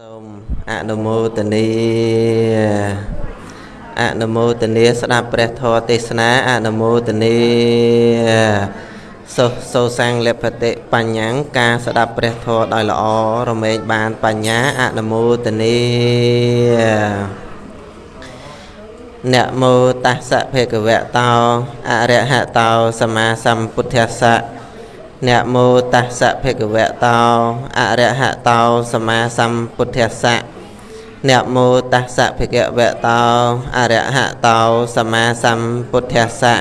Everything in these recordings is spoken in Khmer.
សូមអនុមោទនាអនុមោទនាស្ដាប់ព្រះធម៌ទេសនាអនុមោទនាសុសោសាំងលភតិបញ្ញាការស្ដាប់ព្រះធម៌ដោយល្អរមែងបានបញ្ញាអនុមោទនានមោតស្សៈភេកវៈតោអរហតោសម្មាសម្ពុទ្ធស្សៈ នមោតស្សៈភគវៈតោអរហតោសម្មាសម្ពុទ្ធស្សៈនមោតស្សៈភគវៈតោអរហតោសម្មាសម្ពុទ្ធស្សៈ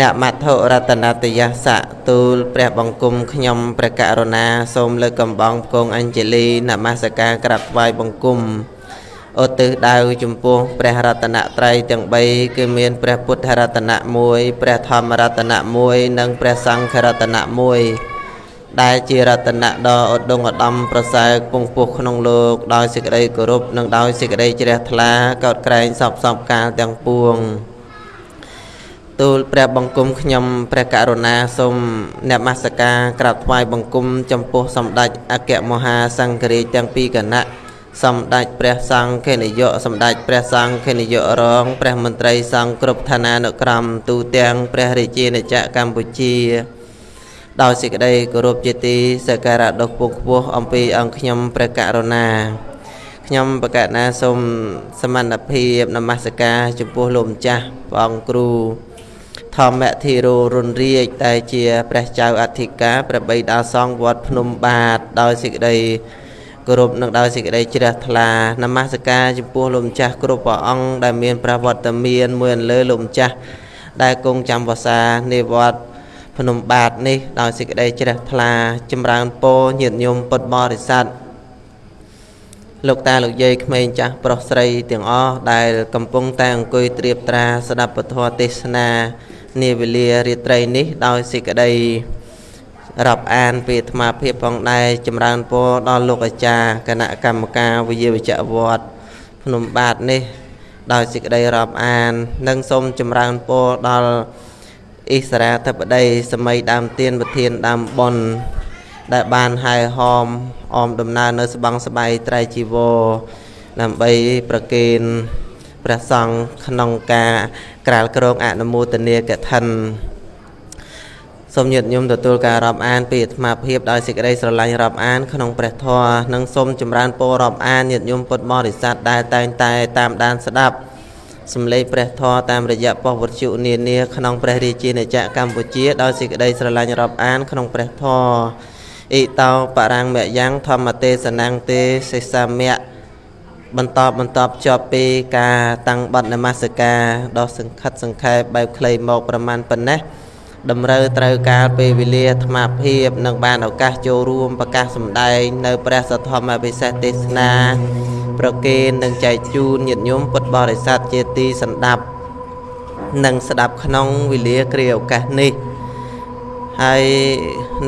នមត្ថុរតនតយស្សៈទូលព្រះបង្គំខ្ញុំព្រះករុណាសូមលើកកំបងគង់អញ្ជលីនមស្ការក្រាបថ្វាយបង្គំ ឧទ្ទិសដៅចំពោះព្រះរតនត្រ័យទាំង3គឺមានព្រះពុទ្ធរតនៈ1ព្រះធម្មរតនៈ1និងព្រះសង្ឃរតនៈ1ដែលជារតនៈដ៏ឧត្តមឧត្តមប្រសើរពងពោះក្នុងលោកដោយសេចក្តីគោរពនិងដោយសេចក្តីជ្រះថ្លាកោតក្រែងសពសពកាលទាំងពួងទូលព្រះបង្គំខ្ញុំព្រះករុណាសូមនមស្ការក្រាបថ្វាយបង្គំចំពោះសម្ដេចអគ្គមហាសង្ឃរាជទាំងពីរគណៈ សម្ដេចព្រះសង្ឃនាយកសម្ដេចព្រះសង្ឃនាយករង ព្រះមន្ត្រីសង្ឃគ្រប់ឋានានុក្រមទូទាំងព្រះរាជាណាចក្រកម្ពុជាដោយសេចក្តីគោរពជាទីសក្ការៈដ៏ខ្ពង់ខ្ពស់អំពីអង្គខ្ញុំព្រះករុណាខ្ញុំបកណាសូមសមត្ថភាពនមស្ការចំពោះលោកម្ចាស់ព្រះអង្គគ្រូធម្មធិរោរុនរាជដែលជាព្រះចៅអធិការព្រះបិតាសង្ឃវត្តភ្នំបាទដោយសេចក្តីគោរព នឹងដោយសេចក្តីជ្រះថ្លានមស្ការចំពោះលោកម្ចាស់គ្រប់ព្រះអង្គដែលមានព្រះវត្តមានមួយលើលោកម្ចាស់ដែលគង់ចាំវសានៃវត្តភ្នំបាទនេះដោយសេចក្តីជ្រះថ្លាចម្រើនពរញាតិញោមពុទ្ធបរិស័ទលោកតាលោកយាយក្មេងចាស់ប្រុសស្រីទាំងអស់ដែលកំពុងតែអង្គុយត្រៀបត្រាស្ដាប់ពធទេសនានាវេលារាត្រីនេះដោយសេចក្តី រាប់អានពីអាត្មាភាពផងដែរចម្រើនពរដល់លោកអាចារ្យគណៈកម្មការវិយាវិជ្ជវត្តភ្នំបាទនេះដោយសេចក្តីរាប់អាន និងសូមចម្រើនពរដល់អិសរាធិបតីសម័យដើមទៀនប្រធានដើមបុណ្យដែលបានហែហោមអមដំណើរនៅស្បង់ស្បៃត្រៃជីវរដើម្បីប្រគេនព្រះសង្ឃក្នុងការក្រាលក្រងអនុមោទនាកឋិន សូមញាតិញោមទទួលការរាប់អានពីអាត្មាភាពដោយសេចក្តីស្រឡាញ់រាប់អានក្នុងព្រះធម៌និងសូមចម្រើនពររាប់អានញាតិញោមពុទ្ធបរិស័ទដែលតែងតែតាមដានស្ដាប់សំឡេងព្រះធម៌តាមរយៈប៉ុស្តិ៍វត្ថុនានាក្នុងព្រះរាជាណាចក្រកម្ពុជាដោយសេចក្តីស្រឡាញ់រាប់អានក្នុងព្រះធម៌អ៊ីតោបរាំងមយ៉ាងធម្មទេសនាងទេសេសាមៈបន្តបន្តភ្ជាប់ពីការតាំងបတ်នមស្ការដ៏សង្ខិតសង្ខេបបែបខ្លីមកប្រមាណប៉ុណ្ណេះ តម្រូវត្រូវការពេលវេលាអាត្មាភាពនិងបានឱកាសចូលរួមប្រកាសសម្ដែងនៅព្រះសទ្ធម្មពិសេសទេសនាប្រគេននិងចែកជូនញាតិញោមពុទ្ធបរិស័ទជាទីសន្តាប់និងស្ដាប់ក្នុងវេលាគ្រាឱកាសនេះហើយ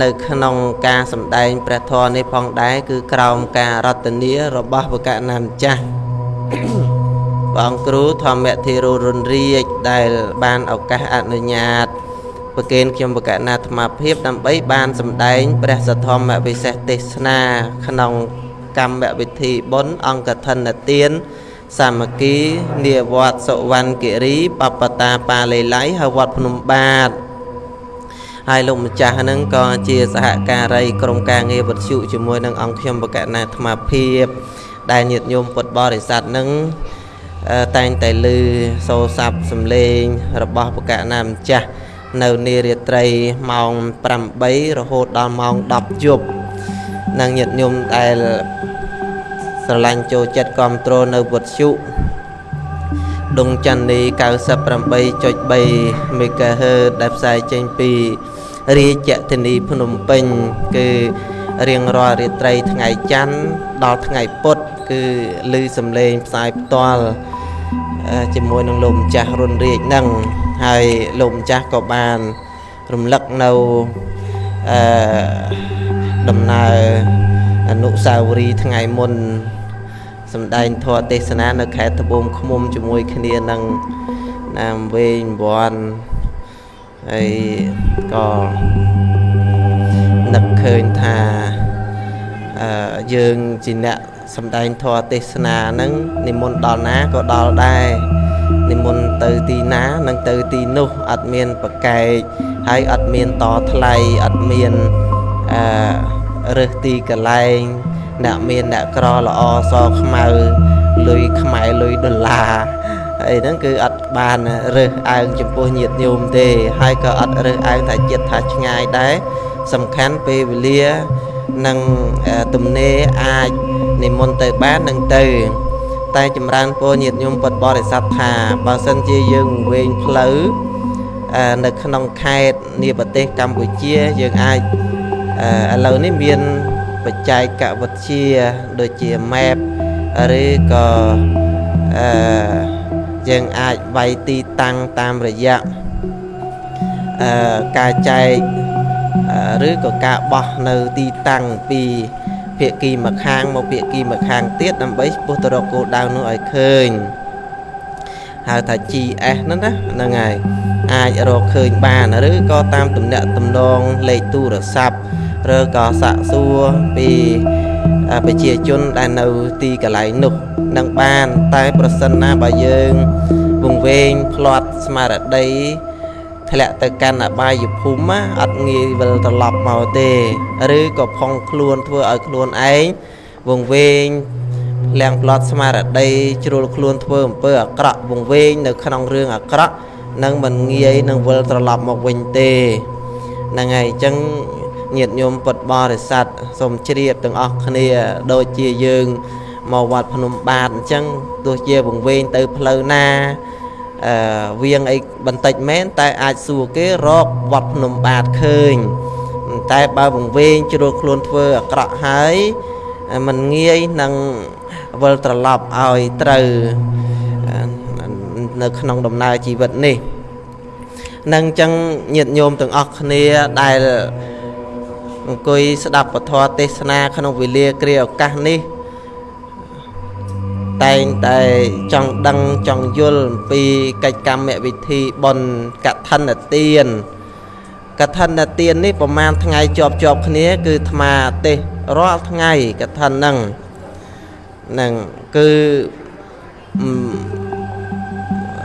នៅក្នុងការសម្ដែងព្រះធម៌នេះផងដែរគឺក្រោមការរតនារបស់វកណាម្ចាស់បងគ្រូធម្មធិរុរុនរាជដែលបានឱកាសអនុញ្ញាត ប្រគេនខ្ញុំបកណាអាត្មាភាពដើម្បីបានសម្ដែងព្រះសទ្ធម្មវិសេសទេសនាក្នុងកម្មវិធីបុណ្យអង្គធនទានសាមគ្គីនាវត្តសុវណ្ណគិរីបបតាប៉ាលេឡៃហើយវត្តភ្នំបាទហើយលោកម្ចាស់ហ្នឹងក៏ជាសហការីក្រុមការងារវិទ្យុជាមួយនឹងអង្គខ្ញុំបកណាអាត្មាភាព ដែលញាតិញោមពុទ្ធបរិស័ទហ្នឹងតែងតែលឺសូរស័ព្ទសំឡេងរបស់បកណាម្ចាស់ នៅនារាត្រីម៉ោង8រហូតដល់ម៉ោង10យប់និងញាតិញោមដែលស្រឡាញ់ចូលចិត្តគ្រប់គ្រងនៅវត្តជុដងចន្ទនី98.3 MHz ដែលផ្សាយចេញពីរាជធានីភ្នំពេញ គឺរៀងរាល់រាត្រីថ្ងៃច័ន្ទដល់ថ្ងៃពុធគឺឮសំឡេងផ្សាយផ្ទាល់ជាមួយនឹងលោកម្ចាស់រុនរាជនឹង ហើយលោកម្ចាស់ក៏បានរំលឹកនៅអឺដំណើរអនុសាវរីយ៍ថ្ងៃមុនសម្ដែងធម៌ទេសនានៅខេត្តត្បូងឃ្មុំជាមួយគ្នានឹងណាមវែងវ័នហើយក៏នឹកឃើញថាអអឺយើងជាអ្នកសំដែងធម៌ទេសនាហ្នឹងនិមន្តដល់ណាក៏ដល់ដែរ និមន្តទៅទីណានឹងទៅទីនោះអត់មានប្រកែកហើយអត់មានតថ្លៃអត់មានអឺរើសទីកន្លែងអ្នកមានអ្នកក្រល្អសខ្មៅលុយខ្មែរលុយដុល្លារអីហ្នឹងគឺអត់បានរើសអើងចំពោះញាតិញោមទេ ហើយក៏អត់រើសអើងថាចិត្តថាឆ្ងាយដែរសំខាន់ពេលវេលានិងទំនេរអាចនិមន្តទៅបាននឹងទៅ តែចម្រើនពរញាតិញោមពុទ្ធបរិស័ទថាបើសិនជាយើងវែងផ្លូវនៅក្នុងខេត្តនៃប្រទេសកម្ពុជាយើងអាចឥឡូវនេះមានបច្ចេកវិទ្យាដូចជា map ឬក៏អឺយើងអាចវាយទីតាំងតាមរយៈអឺការចែកឬក៏ការបោះនៅទីតាំងពី ភាគីម្ខាងមកភាគីម្ខាងទៀតដើម្បីពុះទៅរកគោលដៅនោះឲ្យឃើញហៅថា GS ហ្នឹងណាហ្នឹងហើយអាចរកឃើញបានឬក៏តាមទំនាក់ទំនងលេខទូរស័ព្ទឬក៏សាក់សួរពីប្រជាជនដែលនៅទីកន្លែងនោះនឹងបាន តែប្រសិនណាបើយើងវង្វេងផ្្លាត់ស្មារតី ធ្លាក់ទៅកាន់អបាយភូមិអត់ងាយវិលត្រឡប់មកទេ ឬក៏ផុងខ្លួនធ្វើឲ្យខ្លួនឯងវង្វេងលៀងផ្្លាត់ស្មារតីជ្រុលខ្លួនធ្វើអំពើអាក្រក់វង្វេងនៅក្នុងរឿងអាក្រក់នឹងមិនងាយនឹងវិលត្រឡប់មកវិញទេហ្នឹងហើយអញ្ចឹងញាតិញោមពុទ្ធបរិស័ទសូមជ្រាបទាំងអស់គ្នាដូចជាយើងមកវត្តភ្នំបាទអញ្ចឹងទោះជាវង្វេងទៅផ្លូវណាអឺ វៀងអីបន្តិចមែនតែអាចសួរគេរកវត្តភ្នំបាទឃើញតែបើវង្វេងជ្រុលខ្លួនធ្វើអាក្រក់ហើយมันងាយនឹងវិលត្រឡប់ឲ្យត្រូវនៅក្នុងដំណើរជីវិតនេះនឹងអញ្ចឹងញាតិញោមទាំងអស់គ្នាដែលអង្គុយស្ដាប់ពធទេសនាក្នុងវេលាគ្រាឱកាសនេះ តែងតែចង់ដឹងចង់យល់អំពីកិច្ចកម្មវិធីបុណ្យកឋិនទានកឋិនទាននេះប្រហែលថ្ងៃជាប់ជាប់គ្នា គឺអាត្មាទេសរាល់ថ្ងៃកឋិនហ្នឹងហ្នឹងគឺ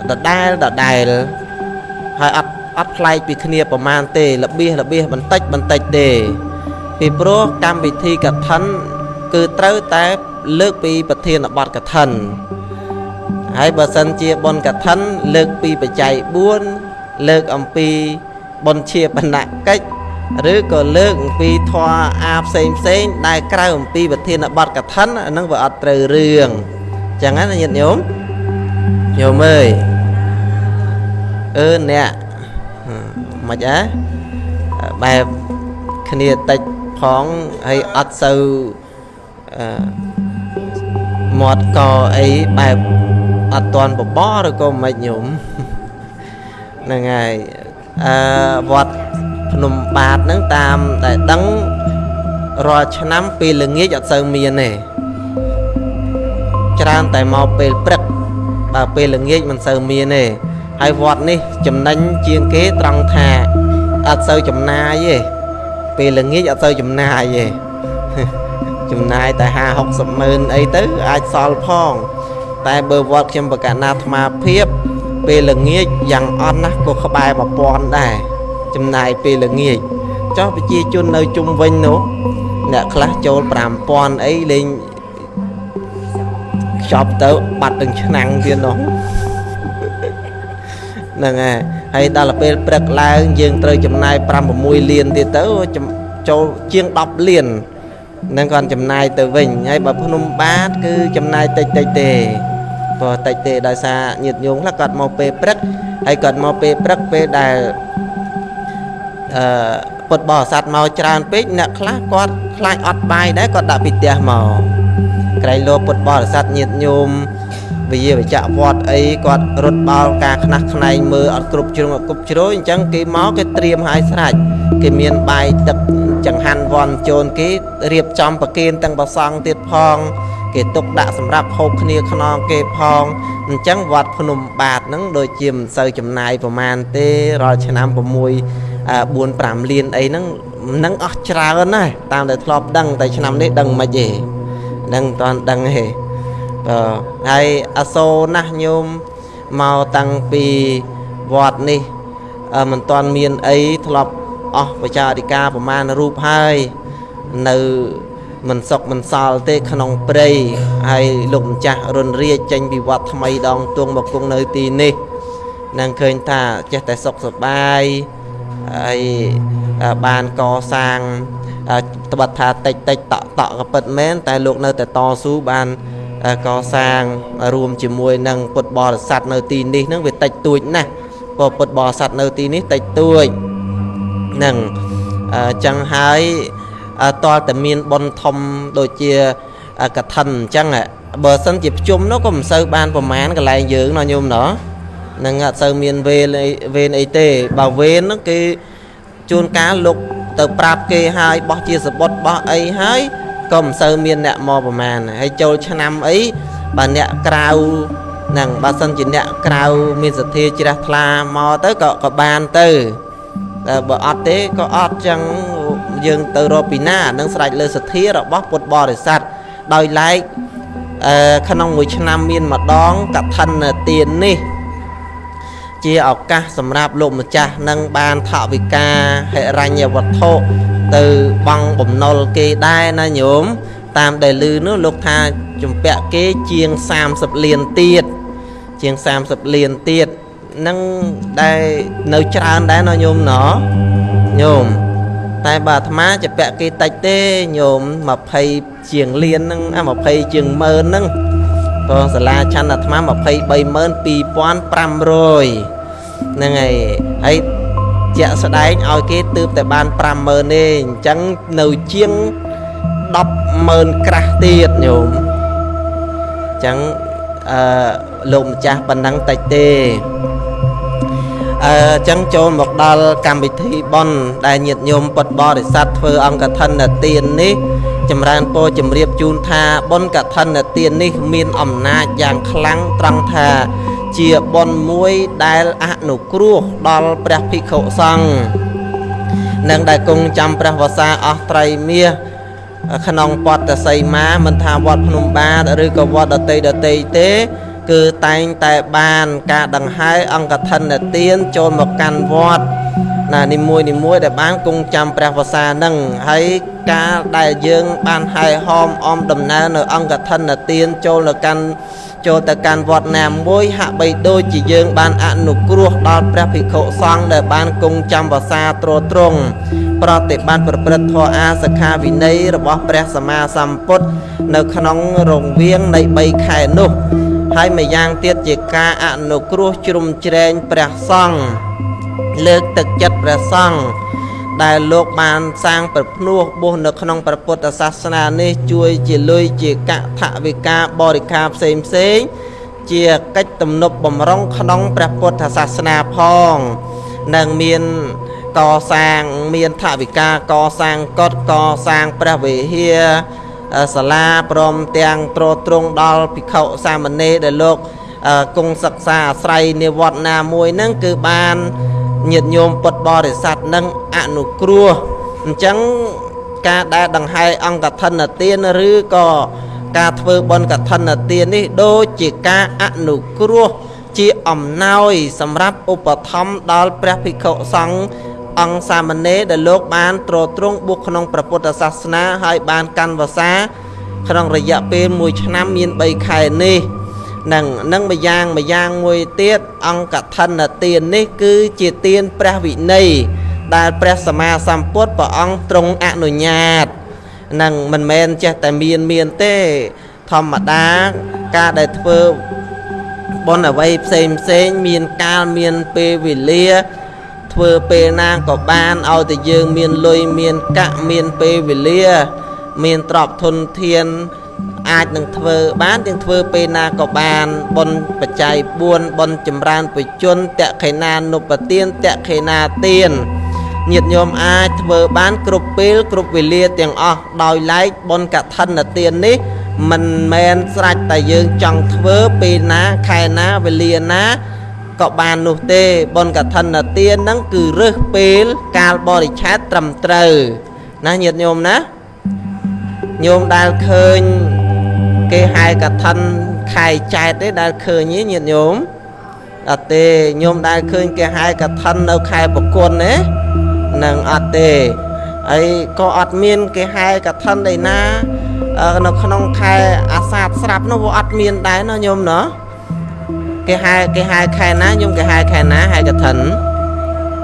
ដដែលដដែលហើយអត់អត់ប្លែកពីគ្នាប្រមាណទេរបៀសរបៀសបន្តិចបន្តិចទេពីព្រោះកម្មវិធីកឋិនគឺត្រូវតែ លើកពីប្រធានបទកឋិនហើយបើសិនជាបុណ្យកឋិនលើកពីបច្ច័យ4លើកអំពីបុណ្យជាបណកិច្ចឬក៏លើកអំពីធម៌អាផ្សេងផ្សេងដែលក្រៅអំពីប្រធានបទកឋិនអានឹងវាអត់ត្រូវរឿងចឹងណាញាតិញោមញោមអើយអឺអ្នកមិនអើបែបគ្នាតិចផងហើយអត់សូវអឺ មាត់កអីបែបអត់តន់បបឬក៏មិនញោមហ្នឹងហើយអឺវត្តភ្នំបាទហ្នឹងតាមតែដឹងរាល់ឆ្នាំពេលល្ងាចអត់សូវមានទេច្រើនតែមកពេលព្រឹកបើពេលល្ងាចមិនសូវមានទេហើយវត្តនេះចំណេញជាងគេត្រង់ថាអត់សូវចំណាយទេពេលល្ងាចអត់សូវចំណាយទេ ចំណាយតែ50 60ម៉ឺនអីទៅអាចសល់ផង តែបើវត្តខ្ញុំបកណាអាត្មាភាពពេលល្ងាចយ៉ាងអន់ណាស់ក៏ក្បែរ1000ដែរចំណាយពេលល្ងាចចុះប្រជាជននៅជុំវិញនោះអ្នកខ្លះចូល5000អីលេងខ្ចប់ទៅបាត់ទាំងឆ្នាំងទៀតនោះហ្នឹងហើយហើយដល់ពេលព្រឹកឡើងយើងត្រូវចំណាយ5 6លានទៀតទៅចូលជាង10លាន នឹងគាត់ចំណាយទៅវិញហើយបើភ្នំបាទគឺចំណាយតិចតិចទេព្រោះតិចទេដោយសារញាតិញោមខ្លះគាត់មកពេលព្រឹកហើយគាត់មកពេលព្រឹកពេលដែលអឺពុតបរិស័ទមកច្រើនពេកអ្នកខ្លះគាត់ខ្លាចអត់បាយដែរគាត់ដាក់ពីផ្ទះមកក្រែងលោពុតបរិស័ទញាតិញោមវិជាវិចៈវត្តអីគាត់រត់បោលការខ្នះខ្នែងមើលអត់គ្រប់ជ្រុងអត់គ្រប់ជ្រោយអញ្ចឹងគេមកគេត្រៀមឲ្យស្រេចគេមានបាយទឹក ចង្ហាន់វ័នជូនគេរៀបចំប្រគេនទាំងប្រសង់ទៀតផង គេទុកដាក់សម្រាប់ហូបគ្នាខ្នងគេផងអញ្ចឹងវត្តភ្នំបាទហ្នឹងដូចជាមិនសូវចំណាយប្រមាណទេរាល់ឆ្នាំ6 4 5លានអីហ្នឹងនឹងអស់ច្រើនណាស់តាមតែធ្លាប់ដឹងតែឆ្នាំនេះដឹងមិនទេដឹងតន់ដឹងទេបាទហើយអសូរណាស់ញោមមកតាំងពីវត្តនេះមិនទាន់មានអីធ្លាប់ អស់បច្ចាអធិការប្រមាណរូបហើយនៅមិនសុកមិនសល់ទេក្នុងព្រៃហើយលោកម្ចាស់រុនរាជចេញពីវត្តថ្មីដងទួងមកគង់នៅទីនេះនឹងឃើញថាចេះតែសុខសប្បាយហើយបានកសាងត្បិតថាតិចតិចតក់តក់ក៏ពិតមែនតែលោកនៅតែតស៊ូបានកសាងរួមជាមួយនឹងពុទ្ធបរិស័ទនៅទីនេះនឹងវាតិចតួចណាស់ព្រោះពុទ្ធបរិស័ទនៅទីនេះតិចតួច នឹងអញ្ចឹងហើយតលតែមានប៉ុនធំដូចជាកឋិនអញ្ចឹងបើសិនជាភ្ជុំនោះក៏មិនសូវបានប្រមាណកន្លែងយើងណោះញោមណោះនឹងអត់សូវមានវេនវេនអីទេបើវេនហ្នឹងគេជួនកាលលោកទៅប្រាប់គេហើយបោះជាសបុតបោះអីហើយក៏មិនសូវមានអ្នកមកប្រមាណហើយចូលឆ្នាំអីបើអ្នកក្រៅហ្នឹងបើសិនជាអ្នកក្រៅមានសទ្ធាជ្រះថ្លាមកទៅក៏ក៏បានទៅ តែបើអត់ទេក៏អត់ចឹងយើងទៅរកពីណានឹងស្រេចលើសទ្ធារបស់ពុទ្ធបរិស័ទដោយឡែកអឺក្នុងមួយឆ្នាំមានម្ដងកឋិនទាននេះ ជាឱកាសសម្រាប់លោកម្ចាស់នឹងបានថវិកាហិរញ្ញវត្ថុទៅបង់បំណុលគេដែរណាញោមតាមដែលលឺនោះលោកថាជំពាក់គេជាង30លានទៀតជាង30លានទៀត នឹងដែលនៅច្រើនដែរណោះញោមណោះញោមតែបើអាត្មាជាពាក់គេតិចទេញោម20ជាងលានហ្នឹងអា20ជាងម៉ឺនហ្នឹងព្រោះសាលាឆាន់អាត្មា232,500ហ្នឹងហើយហើយជាក់ស្ដែងឲ្យគេទើបតែបាន50000ទេអញ្ចឹងនៅជាង100000ក្រាស់ទៀតញោមអញ្ចឹងអឺលោកម្ចាស់ប៉ុណ្ណឹងតិចទេ អឺចឹងចូលមកដល់កម្មវិធីបន់ដែលញាតិញោមពុទ្ធបរិស័ទធ្វើអង្គកឋិនទាននេះចម្រើនពរជម្រាបជូនថាបុណ្យកឋិនទាននេះ មានអំណាចយ៉ាងខ្លាំងត្រង់ថាជាបុណ្យមួយដែលអនុគ្រោះដល់ព្រះភិក្ខុសង្ឃនិងដែលគង់ចាំព្រះវសាអស់ត្រៃមាសក្នុងពតសីមាមិនថាវត្តភ្នំបាទឬក៏វត្តដតីដតីទេ គឺតែងតែបានការដង្ហែអង្គធនទានចូលមកកាន់វត្តណានីមួយនីមួយដែលបានគង់ចាំព្រះវសានឹងហើយការដែលយើងបានហែហោមអមដំណើរនៅអង្គធនទានចូលទៅកាន់ចូលទៅកាន់វត្តណាមួយហាក់បីដូចជាយើងបានអនុគ្រោះដល់ព្រះភិក្ខុសង្ឃដែលបានគង់ចាំវសាទ្រទ្រង់ប្រតិបត្តិប្រព្រឹត្តធម៌អាសខាវិន័យរបស់ព្រះសម្មាសម្ពុទ្ធនៅក្នុងរង្វៀងនៃ3ខែនោះ ហើយម្យ៉ាងទៀតជាការអនុគ្រោះជ្រុំជ្រែងព្រះសង្ឃលើកទឹកចិត្តព្រះសង្ឃដែលលោកបានសាងប្រភ្នោះបុស្សនៅក្នុងព្រះពុទ្ធសាសនានេះជួយជាលុយជាកថវិកាបរិការផ្សេងផ្សេងជាកិច្ចទំនប់បំរុងក្នុងព្រះពុទ្ធសាសនាផងនិងមានកសាងមានថវិកាកសាងកុដកសាងព្រះវិហារ សាលាព្រមទាំងត្រត្រង់ដល់ភិក្ខុសាមណេរដែលលោកគង់សិក្សាអាស្រ័យនិវត្តណាមួយហ្នឹងគឺបានញាតិញោមពុទ្ធបរិស័ទនឹងអនុគ្រោះអញ្ចឹងការដែលដង្ហែអង្គកឋិនទានឬក៏ការធ្វើបុណ្យកឋិនទាននេះដូចជាការអនុគ្រោះជាអំណោយសម្រាប់ឧបត្ថម្ភដល់ព្រះភិក្ខុសង្ឃ អង្គសាមណេរដែលលោកបានទ្រទ្រង់បុកក្នុងព្រះពុទ្ធសាសនាហើយបានកាន់វសាក្នុងរយៈពេល1ឆ្នាំមាន3ខែនេះនឹងនឹងម្យ៉ាងម្យ៉ាងមួយទៀតអង្គឋិនទាននេះគឺជាទានព្រះវិន័យដែលព្រះសម្មាសម្ពុទ្ធព្រះអង្គទ្រង់អនុញ្ញាតនឹងមិនមែនចេះតែមានមានទេធម្មតាការដែលធ្វើបុណ្យអ្វីផ្សេងផ្សេងមានកាលមានពេលវេលា ធ្វើពេលណាក៏បានឲ្យតែយើងមានលុយមានកាក់មានពេលវេលា មានទ្រព្យធនធានអាចនឹងធ្វើបានទាំងធ្វើពេលណាក៏បានបុណ្យបច្ច័យ4បុណ្យចម្រើនបជនតខេណានុបទានតខេណាទានញាតិញោមអាចធ្វើបានគ្រប់ពេលគ្រប់វេលាទាំងអស់ដោយឡែកបុណ្យកឋិនទាននេះ មិនមែនស្រេចតែយើងចង់ធ្វើពេលណាខែណាវេលាណា ក៏បាននោះទេបុណ្យកឋិនទានហ្នឹងគឺរើសពេលកាលបរិច្ឆេទត្រឹមត្រូវណាញាតិញោមណាញោមដែលឃើញគេហៅកឋិនខែចែកទេដែលឃើញទេញាតិញោមអត់ទេញោមដែលឃើញគេហៅកឋិននៅខែប្រគុណទេនឹងអត់ទេហើយក៏អត់មានគេហៅកឋិនឯណានៅក្នុងខែអាសាឍស្រាប់នោះវាអត់មានដែរណាញោមណា គេហៅគេហៅខែណាញោមគេហៅខែណាហៅកឋិន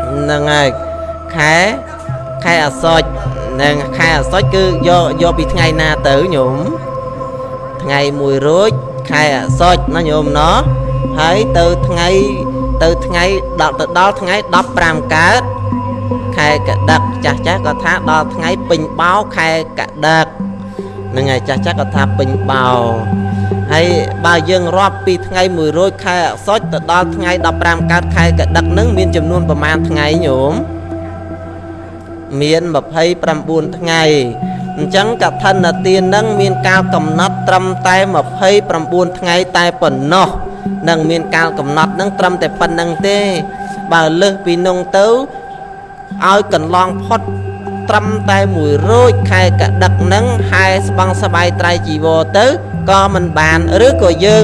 ហ្នឹងហើយខែខែអាសត់នឹងខែអាសត់គឺយកយកពីថ្ងៃណាទៅញោមថ្ងៃ1រោចខែអាសត់ណាញោមណោះហើយទៅថ្ងៃទៅថ្ងៃដល់ទៅដល់ថ្ងៃ15កើតខែកដឹកចាស់ចាស់ក៏ថាដល់ថ្ងៃពេញបោខែកដឹកហ្នឹងហើយចាស់ចាស់ក៏ថាពេញបោ ហើយបើយើងរាប់ពីថ្ងៃ100ខែអសុចទៅដល់ថ្ងៃ15កើតខែកដឹកហ្នឹងមានចំនួនប្រមាណថ្ងៃញោមមាន29ថ្ងៃអញ្ចឹងកឋិនទាននឹងមានកាលកំណត់ត្រឹមតែ29ថ្ងៃតែប៉ុណ្ណោះនឹងមានកាលកំណត់នឹងត្រឹមតែប៉ុណ្្នឹងទេ បើលើសពីនោះទៅឲ្យកន្លងផុតត្រឹមតែមួយរោចខែកដឹកនឹងហែស្បង់សបាយត្រៃជីវរទៅ ក៏មិនបានឬក៏យើង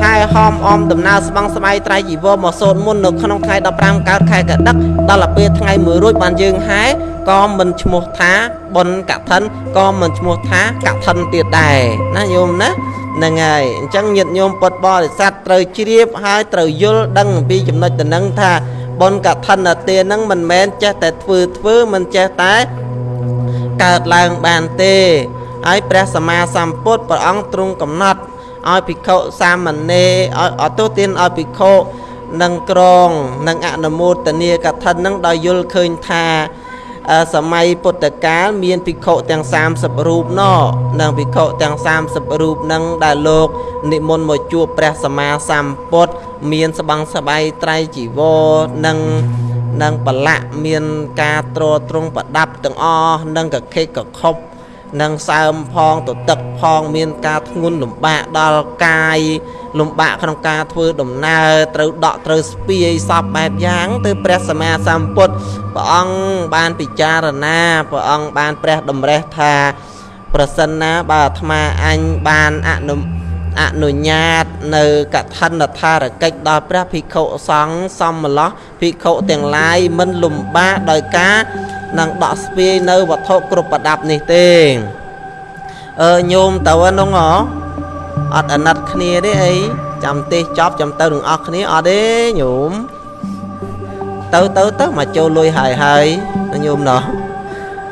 ហែហោមអមដំណើរស្បង់ស្បៃត្រៃជីវរមកសូត្រមុននៅក្នុងថ្ងៃ15កើតខែកដឹកដល់ទៅពេលថ្ងៃមួយរួចបានយើងហែក៏មិនឈ្មោះថាបុណ្យកឋិនក៏មិនឈ្មោះថាកឋិនទៀតដែរណាញោមណាហ្នឹងហើយអញ្ចឹងញាតិញោមពុទ្ធបរិស័ទត្រូវជ្រាបហើយត្រូវយល់ដឹងអំពីចំណុចតំណឹងថាបុណ្យកឋិនទានហ្នឹងមិនមែនចេះតែធ្វើធ្វើមិនចេះតែកើតឡើងបានទេ ហើយព្រះសម្មាសម្ពុទ្ធព្រះអង្គទ្រង់កំណត់ឲ្យភិក្ខុសាមណេរឲ្យអតុទានឲ្យភិក្ខុនឹងក្រងនឹងអនុមោទនាកឋិននឹងដោយយល់ឃើញថាសម័យពុទ្ធកាលមានភិក្ខុទាំង30រូបណនិងភិក្ខុទាំង30រូបនឹងដែលលោកនិមន្តមកជួបព្រះសម្មាសម្ពុទ្ធមានស្បង់ស្បៃត្រៃជីវរនិងនិងបលៈមានការទ្រទ្រង់ប្រដាប់ទាំងអស់និងកខិកកខប់ និងសើមផងទទឹកផងមានការធ្ងន់លំបាកដល់កាយលំបាកក្នុងការធ្វើដំណើរត្រូវដកត្រូវស្ពាយសពបែបយ៉ាង ទៅព្រះសម្មាសម្ពុទ្ធព្រះអង្គបានពិចារណាព្រះអង្គបានព្រះតម្រេះថាប្រសិនណាបើអាត្មាអញបានអនុអនុញ្ញាតនៅកឋិនថារកិច្ចដល់ព្រះភិក្ខុសង្ឃសមឡោះភិក្ខុទាំងឡាយមិនលំបាកដោយការ នឹងដកស្ពាយនៅវត្ថុគ្រប់ប្រដាប់នេះទេអឺញោមទៅហ្នឹងហ៎អត់អាណិតគ្នាទេអីចាំទេសចប់ចាំទៅនឹងអស់គ្នាអត់ទេញោមទៅទៅទៅមកចូលលុយហើយហើយញោមណោះ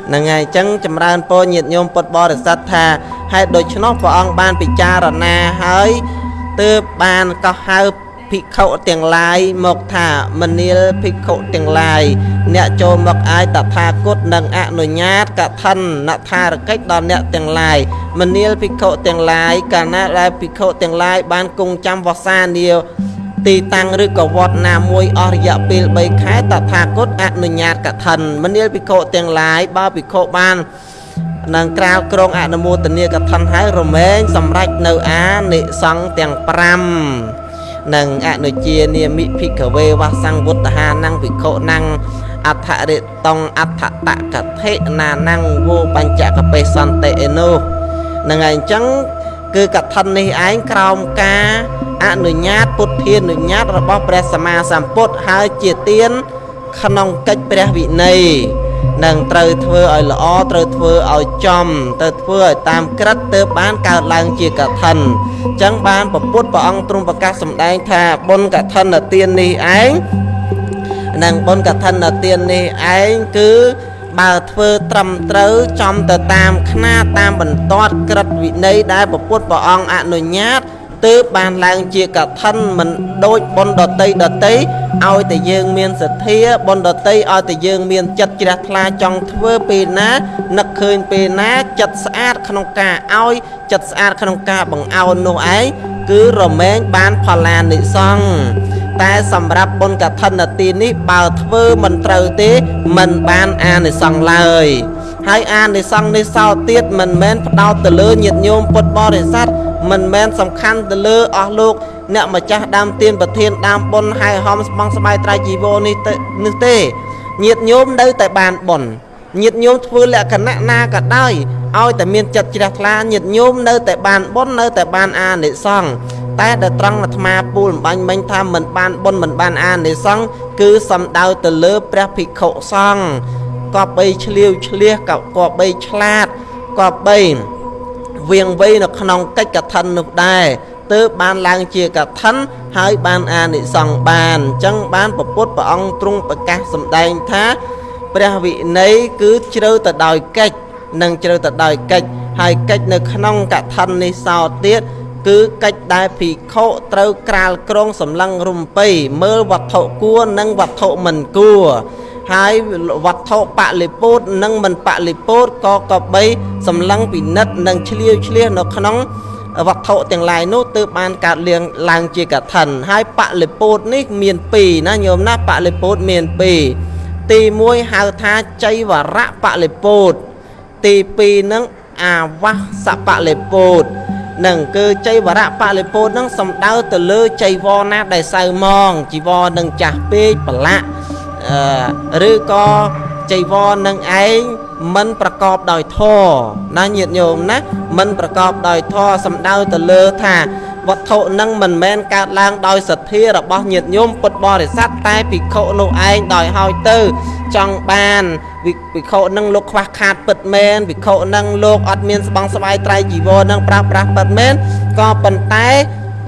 ហ្នឹងហើយអញ្ចឹងចម្រើនពរញាតិញោមពុទ្ធបរិស័ទថាហេតុដូច្នោះព្រះអង្គបានពិចារណាហើយទើបបានកោះហៅ ភិក្ខុទាំងឡាយមកថាមនាលភិក្ខុទាំងឡាយអ្នកចូលមកអាយតថាគតនឹងអនុញ្ញាតកថានណថារកិច្ចដល់អ្នកទាំងឡាយមនាលភិក្ខុទាំងឡាយកាលណាដែលភិក្ខុទាំងឡាយបានគង់ចាំវសានាទីតាំងឬក៏វត្តណាមួយអស់រយៈពេល3ខែតថាគតអនុញ្ញាតកថានមនាលភិក្ខុទាំងឡាយបើភិក្ខុបាននឹងក្រាលក្រងអនុមោទនាកថាហើយរមែងសម្រេចនៅអានិសង្ឃទាំង5 និងអនុជានាមិភិក្ខវេវសង្វុត្តហានੰភិក្ខុណੰអដ្ឋរិតងអដ្ឋតកថេណានੰវោបញ្ចកបេសន្តិអេនោះនឹងហើយអញ្ចឹងគឺកឋិននេះឯងក្រោមការអនុញ្ញាតពុទ្ធានុញ្ញាតរបស់ព្រះសម្មាសម្ពុទ្ធហើយជាទានក្នុងកិច្ចព្រះវិន័យ នឹងត្រូវធ្វើឲ្យល្អត្រូវធ្វើឲ្យចំទៅធ្វើឲ្យតាមក្រឹតទើបបានកើតឡើងជាកឋិនអញ្ចឹងបានពពុទ្ធព្រះអង្គទ្រង់ប្រកាសសម្ដែងថាបុណ្យកឋិនទាននេះឯងនិងបុណ្យកឋិនទាននេះឯងគឺបើធ្វើត្រឹមត្រូវចំទៅតាមខ្នាតាមបន្ទាត់ក្រឹតវិន័យដែលពពុទ្ធព្រះអង្គអនុញ្ញាតទើបបានឡើងជាកឋិនមិនដូចបុណ្យដតីដតី ឲ្យតែយើងមានសទ្ធាបុណ្យដតីឲ្យតែយើងមានចិត្តជ្រះថ្លាចង់ធ្វើពេលណានឹកឃើញពេលណាចិត្តស្អាតក្នុងការឲ្យចិត្តស្អាតក្នុងការបង្អោននោះឯងគឺរមែងបានផល្លានិសង្ឃតែសម្រាប់បុណ្យកឋិនទីនេះបើធ្វើមិនត្រូវទេមិនបានអានិសង្ឃឡើយ ហើយអានិសង្ឃនេះសោទៀតមិនមែនផ្ដោតទៅលើញាតិញោមពុទ្ធបរិស័ទមិនមែនសំខាន់ទៅលើអស់លោកអ្នកម្ចាស់ដើមទានប្រធានដើមបុណ្យហើយហំស្បង់ស្បាយត្រៃជីវរនេះនេះទេញាតិញោមនៅតែបានបុណ្យញាតិញោមធ្វើលក្ខណៈណាក៏ដោយឲ្យតែមានចិត្តជ្រះថ្លាញាតិញោមនៅតែបានបុណ្យនៅតែបានអានិសង្ឃតែដែលត្រង់អាត្មាពូលបំបញ្ញមិញថាមិនបានបុណ្យមិនបានអានិសង្ឃគឺសំដៅទៅលើព្រះភិក្ខុសង្ឃ ក៏បីឆ្លៀវឆ្លៀសក៏បីឆ្លាតក៏បីវៀងវៃនៅក្នុងកិច្ចកឋិននោះដែរទើបបានឡើងជាកឋិនហើយបានអានិសង្ឃបានអញ្ចឹងបានពពុទ្ធព្រះអង្គទ្រង់ប្រកាសសម្ដែងថាព្រះវិន័យគឺជ្រៅទៅដោយកិច្ចនិងជ្រៅទៅដោយកិច្ចហើយកិច្ចនៅក្នុងកឋិននេះសោទៀតគឺកិច្ចដែលភិក្ខុត្រូវក្រាលក្រងសម្លឹងរំពៃមើលវត្ថុគួរនិងវត្ថុមិនគួរ ហើយវត្ថុបលិពោតនិងមិនបលិពោតក៏ក៏បីសម្លឹងពិនិត្យនិងឆ្លៀវឆ្លៀសនៅក្នុងវត្ថុទាំងឡាយនោះទើបបានកើតលៀងឡើងជាកឋិនហើយបលិពោតនេះមាន2ណាញោមណាបលិពោតមាន2ទី1ហៅថាចៃវរៈបលិពោតទី2នឹងអាវាសបលិពោតនឹងគឺចៃវរៈបលិពោតនឹងសំដៅទៅលើចៃវរណាដែលសៅម៉ងជីវរនឹងចាស់ពេកប្រឡាក់ ឬក៏ចៃវរនឹងឯងមិនប្រកបដោយធម៌ណាញាតិញោមណាមិនប្រកបដោយធម៌សំដៅទៅលើថាវត្ថុនឹងមិនមែនកើតឡើងដោយសទ្ធារបស់ញាតិញោមពុទ្ធបរិស័ទតែភិក្ខុនោះឯងដោយហើយទៅចង់បានភិក្ខុនឹងលោកខ្វះខាតពិតមែនភិក្ខុនឹងលោកអត់មានស្បង់ស្បាយត្រៃជីវរនឹងប្រាស់ប្រាស់ពិតមែនក៏ប៉ុន្តែ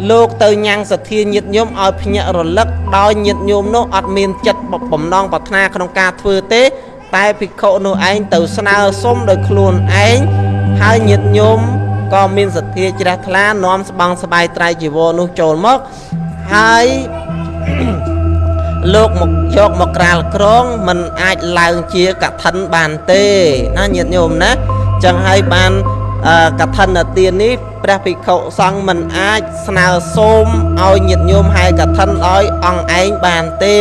លោកទៅញ៉ាំងសទ្ធាញាតញោមឲ្យភ្ញាក់រលឹកដោយញាតញោមនោះអត់មានចិត្ត បំណងប្រាថ្នាក្នុងការធ្វើទេ តែភិក្ខុនោះឯងទៅស្នើសុំដោយខ្លួនឯងហើយញាតញោមក៏មានសទ្ធាជ្រះថ្លានាំស្បង់ស្បាយត្រៃជីវរនោះចូលមកហើយលោកមកយកមកក្រាលក្រងมันអាចឡើងជាកឋិនបានទេណាញាតិញោមណាចឹងហើយបានកឋិនទាននេះព្រះភិក្ខុសង្ឃមិនអាចស្នើសូមឲ្យញាតិញោមហើយកឋិនឲ្យអង្គឯងបានទេ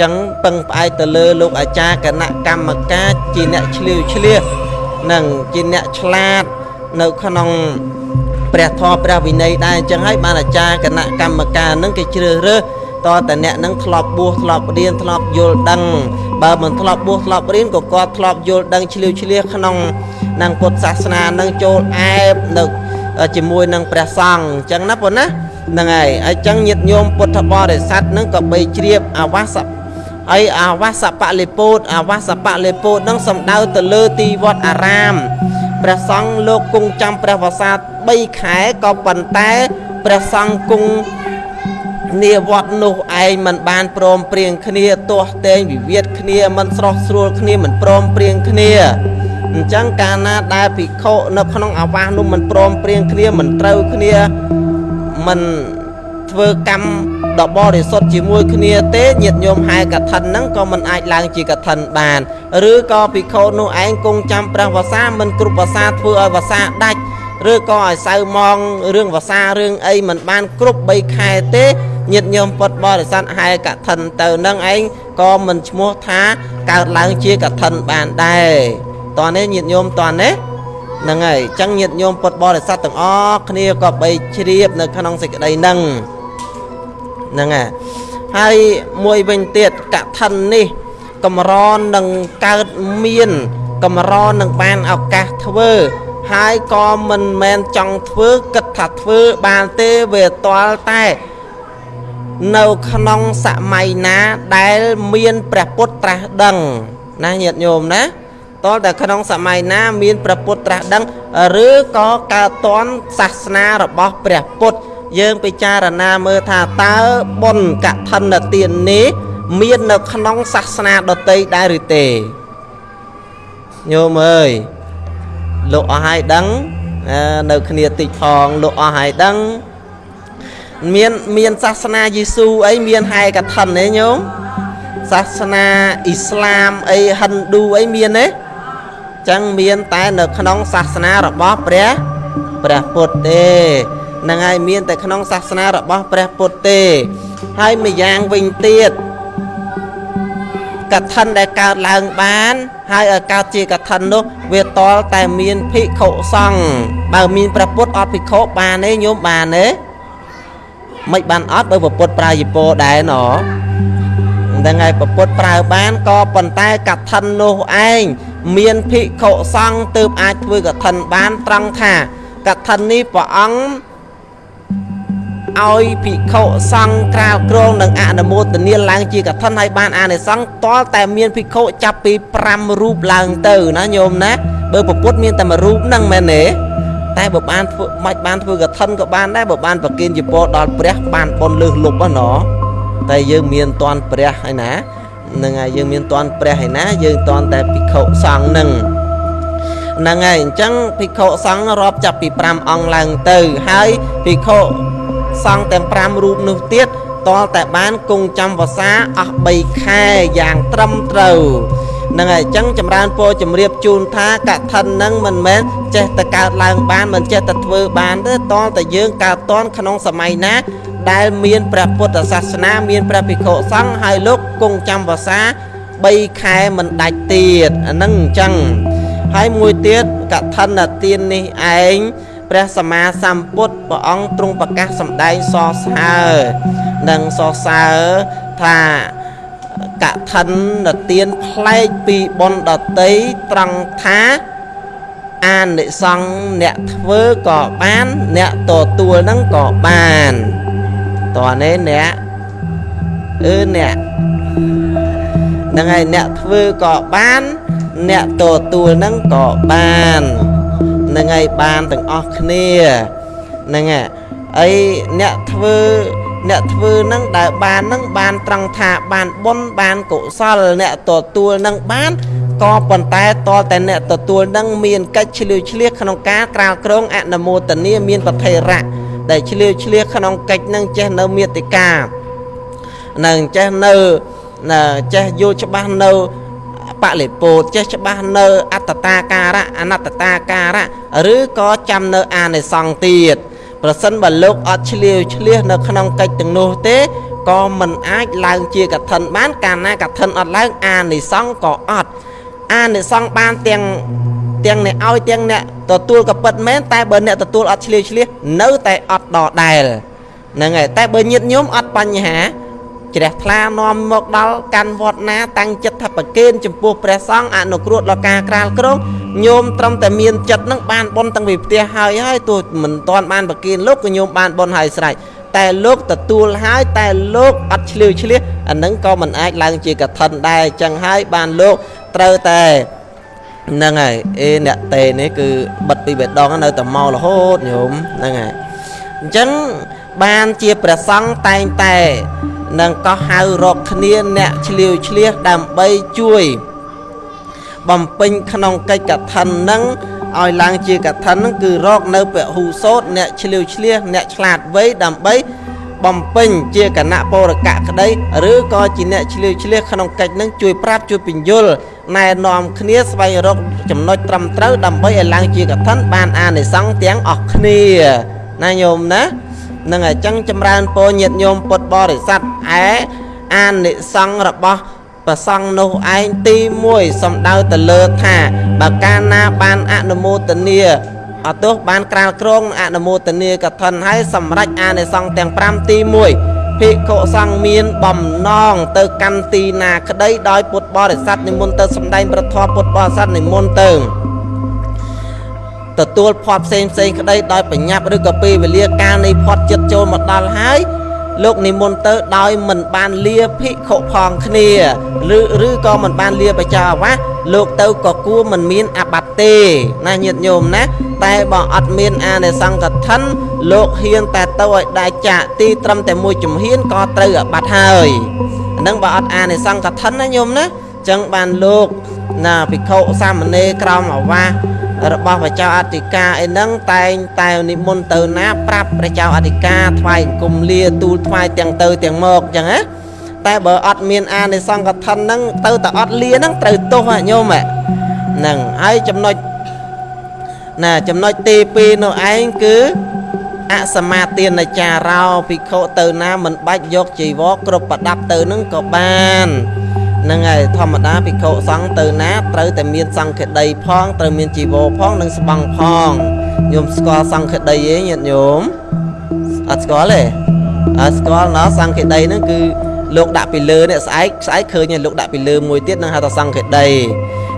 ចឹងពឹងផ្អែកទៅលើលោកអាចារ្យគណៈកម្មការជាអ្នកឆ្លៀវឆ្លៀសនិងជាអ្នកឆ្លាតនៅក្នុងព្រះធម៌ព្រះវិន័យដែរអញ្ចឹងហើយបានអាចារ្យគណៈកម្មការនឹងគេជ្រើសរើសតតែអ្នកនឹងធ្លាប់បួសធ្លាប់រៀនធ្លាប់យល់ដឹងបើមិនធ្លាប់បួសធ្លាប់រៀនក៏គាត់ធ្លាប់យល់ដឹងឆ្លៀវឆ្លៀសក្នុងនឹងពុទ្ធសាសនានឹងចូលអែបនៅជាមួយនឹងព្រះសង្ឃអញ្ចឹងណាប៉ុណ្ណាហ្នឹងហើយអញ្ចឹងញាតិញោមពុទ្ធបរិស័ទនឹងក៏បីជ្រាបអាវាស ហើយអាវាសបលិពោតអាវាសបលិពោតនឹងសំដៅទៅលើទីវត្តអារាមព្រះសង្ឃលោកគង់ចាំព្រះវស្សា3ខែក៏ប៉ុន្តែព្រះសង្ឃគង់នាវត្តនោះឯងមិនបានព្រមព្រៀងគ្នាទាស់តែងវិវាទគ្នាមិនស្រស់ស្រួលគ្នាមិនព្រមព្រៀងគ្នាអញ្ចឹងកាលណាដែលភិក្ខុនៅក្នុងអាវាសនោះមិនព្រមព្រៀងគ្នាមិនត្រូវគ្នាមិនធ្វើកម្ម ដ៏បរិសុទ្ធជាមួយគ្នាទេញាតិញោមហែកឋិនហ្នឹងក៏មិនអាចឡើងជាកឋិនបាន ឬក៏ភិក្ខុនោះឯងគង់ចាំព្រះវសាមិនគ្រប់វសាធ្វើឲ្យវសាដាច់ឬក៏ឲ្យសៅម៉ងរឿងវសារឿងអីមិនបានគ្រប់3ខែទេញាតិញោមពុតបរិស័ទហែកឋិនទៅនឹងឯងក៏មិនឈ្មោះថាកើតឡើងជាកឋិនបានដែរតោះនេះញាតិញោមតោះនេះហ្នឹងហើយអញ្ចឹងញាតិញោមពុតបរិស័ទទាំងអស់គ្នាក៏បីជ្រាបនៅក្នុងសេចក្តីហ្នឹង ហ្នឹងហើយហើយមួយវិញទៀតកឋិននេះកម្រនឹងកើតមានកម្រនឹងបានឱកាសធ្វើហើយក៏មិនមែនចង់ធ្វើគិតថាធ្វើបានទេវាទាល់តែនៅក្នុងសម័យណាដែលមានព្រះពុទ្ធត្រាស់ដឹងណាញាតិញោមណាតលតែក្នុងសម័យណាមានព្រះពុទ្ធត្រាស់ដឹងឬក៏កើតតនសាសនារបស់ព្រះពុទ្ធ យើងពិចារណាមើលថាតើបុណ្យកឋិនទាននេះមាននៅក្នុងសាសនាដតីដែរឬទេញោមអើយលោកអស់ហើយដឹងនៅគ្នាតិចផងលោកអស់ហើយដឹងមានមានសាសនាយេស៊ូអីមានហែកឋិនទេញោមសាសនាអ៊ីស្លាមអីហិណ្ឌូអីមានទេចឹងមានតែនៅក្នុងសាសនារបស់ព្រះព្រះពុទ្ធទេ នឹងហើយមានតែក្នុងសាសនារបស់ព្រះពុទ្ធទេ ហើយម្យ៉ាងវិញទៀតកកឋិនដែលកើតឡើងបាន ហើយឲ្យកើតជាកឋិននោះ វាតលតែមានភិក្ខុសង្ឃបើមានព្រះពុទ្ធអត់ភិក្ខុបានទេញោមបានទេមិនបានអត់បើព្រះពុទ្ធប្រើយពោដែរណហ្នឹងហើយព្រះពុទ្ធប្រើបានក៏ប៉ុន្តែកឋិននោះឯងមានភិក្ខុសង្ឃទើបអាចធ្វើកឋិនបានត្រង់ថាកឋិននេះព្រះអង្គ ឲ្យភិក្ខុសង្ឃក្រាលក្រងនិងអនុមោទនាឡើងជាកឋិនឲ្យបានអានិសង្ឃតលតែមានភិក្ខុចាប់ពី5រូបឡើងទៅណាញោមណាបើពពុទ្ធមានតែមួយរូបហ្នឹងមែនទេតែបើបានធ្វើមិនបានធ្វើកឋិនក៏បានដែរបើបានប្រគិនជាពរដល់ព្រះបានប៉ុនលើសលុបហ្នឹងណតែយើងមានតន់ព្រះហើយណានឹងហើយយើងមានតន់ព្រះហើយណាយើងតន់តែភិក្ខុសង្ឃហ្នឹងហ្នឹងហើយអញ្ចឹងភិក្ខុសង្ឃរាប់ចាប់ពី5អង្គឡើងទៅហើយភិក្ខុ សង្ឃទាំង5រូបនោះទៀតតលតែបានគង់ចាំវសាអស់3ខែយ៉ាងត្រឹមត្រូវនឹងហើយអញ្ចឹងចម្រើនពរជំរាបជូនថាកឋិននឹងមិនមែនចេះតែកើតឡើងបានមិនចេះតែធ្វើបានទេតលតែយើងកើតតនក្នុងសម័យណា ដែលមានព្រះពុទ្ធសាសនាមានព្រះភិក្ខុសង្ឃហើយលោកគង់ចាំវសា3ខែមិនដាច់ទៀតអានឹងអញ្ចឹងហើយមួយទៀតកឋិនទាននេះឯង ព្រះសម្មាសម្ពុទ្ធព្រះអង្គទ្រង់ប្រកាសសម្ដែងសរសើរនិងសរសើរថាកឋិននទានផ្លែកពីបុណ្យដតីត្រង់ថាអានិសង្ឃអ្នកធ្វើក៏បាន អ្នកទទួលនឹងក៏បានតើនេះអ្នកអឺអ្នកហ្នឹងហើយអ្នកធ្វើក៏បាន អ្នកទទួលនឹងក៏បានហ្នឹងហើយបានទាំងអស់គ្នាហ្នឹងហើយអីអ្នកធ្វើអ្នកធ្វើនឹងដែលបាននឹងបានត្រង់ថាបានបុណ្យបានកុសលអ្នកទទួលនឹងបានក៏ប៉ុន្តែតតែអ្នកទទួលនឹងមានកិច្ចឆ្លៀវឆ្លៀសក្នុងការក្រាលក្រងអនុមោទនាមានប្រធេរៈដែលឆ្លៀវឆ្លៀសក្នុងកិច្ចនឹងចេះនៅមេតិកានឹងចេះនៅចេះយល់ច្បាស់នៅ បលិពោតចេះច្បាស់នៅអត្តតាការៈអនត្តតាការៈឬក៏ចាំនៅអានិសង្ឃទៀតប្រសិនបើលោកអត់ឆ្លៀវឆ្លៀសនៅក្នុងកិច្ចទាំងនោះទេក៏មិនអាចឡើងជាកឋិនបាន កាលណាកឋិនអត់ឡើងអានិសង្ឃក៏អត់អានិសង្ឃបានទាំងទាំងអ្នកឲ្យទាំងអ្នកទទួលក៏ពិតមែនតែបើអ្នកទទួលអត់ឆ្លៀវឆ្លៀសនៅតែអត់ដដែលហ្នឹងហើយតែបើញាតញោមអត់បញ្ហា ជ្រះថ្លានាំមកដល់កាន់វត្តណា តាំងចិត្តថាប្រគេនចំពោះព្រះសង្ឃអនុគ្រោះដល់ការក្រាលក្រងញោមត្រឹមតែមានចិត្តនឹងបានបនតាំងពីផ្ទះហើយហើយទោះមិនទាន់បានប្រគេនលោកក៏ញោមបានបនហើយស្រេចតែលោកទទួលហើយតែលោកអត់ឆ្លៀវឆ្លៀសអានឹងក៏មិនអាចឡើងជាកឋិនដែរអញ្ចឹងហើយបានលោកត្រូវតែហ្នឹងហើយអេអ្នកតេនេះគឺបិទពីបេដងនៅតែមករហូតញោមហ្នឹងហើយអញ្ចឹង បានជាព្រះសង្ឃតែងតែនឹងក៏ហៅរកគ្នាអ្នកឆ្លៀវឆ្លៀសដើម្បីជួយ បំពេញក្នុងកិច្ចកថានឹងឲ្យឡើងជាកថានឹងគឺរកនៅពហុសោតអ្នកឆ្លៀវឆ្លៀសអ្នកឆ្លាតវៃដើម្បីបំពេញជាគណៈបរកៈក្តីឬក៏ជាអ្នកឆ្លៀវឆ្លៀសក្នុងកិច្ចនឹងជួយប្រាប់ជួយពញ្យល់ណែនាំគ្នាស្វែងរកចំណុចត្រឹមត្រូវដើម្បីឲ្យឡើងជាកថាបានអានិសង្ឃទាំងអស់គ្នាណាញោមណា នឹងអញ្ចឹងចម្រើនពរញាតញោមពុទ្ធបរិស័ទឯអានិសង្ឃរបស់ប្រសង់នោះឯងទី1សំដៅទៅលើថាបើកាលណាបានអនុមោទនាអត់ទោះបានក្រាលក្រងអនុមោទនាកឋិនហើយសម្រេចអានិសង្ឃទាំង5ទី1ភិក្ខុសង្ឃមានបំណងទៅកាន់ទីណាក្តីដោយពុទ្ធបរិស័ទនិមន្តទៅសម្ដែងប្រធមពុទ្ធបរិស័ទនិមន្តទៅ ទទួលផាត់ផ្សេងផ្សេងក្តីដោយបញ្ញាប់ឬក៏ពេលវេលាកាលនៃផាត់ចិត្តចូលមកដល់ហើយលោកនិមន្តទៅដោយមិនបានលាភិក្ខុផងគ្នាឬឬក៏មិនបានលាបច្ចោអាវាសលោកទៅក៏គួរមិនមានអាបត្តិទេណាញាតិញោមណាតែបើអត់មានអានិសង្កថិនលោកហ៊ានតែទៅឲ្យដាច់ចាកទីត្រឹមតែមួយជំហានក៏ត្រូវអាបត្តិហើយហ្នឹងបើអត់អានិសង្កថិនណាញោមណាចឹងបានលោកណាភិក្ខុសាមណេរក្រមអាវាស របស់ព្រះចៅអធិការអីហ្នឹងតែងតែនិមន្តទៅណាប្រាប់ព្រះចៅអធិការថ្វាយគុំលាទូលថ្វាយទាំងទៅទាំងមកអញ្ចឹងណាតែបើអត់មានអានិសង្កថិនហ្នឹងទៅតែអត់លាហ្នឹងត្រូវទោសញោមហ្នឹងហើយចំណុចណាចំណុចទី2នោះឯងគឺអសមាទានចារោភិក្ខុទៅណាមិនបាច់យកជីវរគ្រប់ប្រដាប់ទៅនឹងក៏បាន ហ្នឹងហើយធម្មតាភិក្ខុសង្ឃទៅណាត្រូវតែមានសង្ឃដីផងត្រូវមានជីវរផងនិងស្បង់ផងញោមស្គាល់សង្ឃដីទេញាតិញោមអត់ស្គាល់ទេអត់ស្គាល់ណោះសង្ឃដីហ្នឹងគឺលោកដាក់ពីលើនេះស្អែកស្អែកឃើញលោកដាក់ពីលើមួយទៀតនឹងហៅថាសង្ឃដី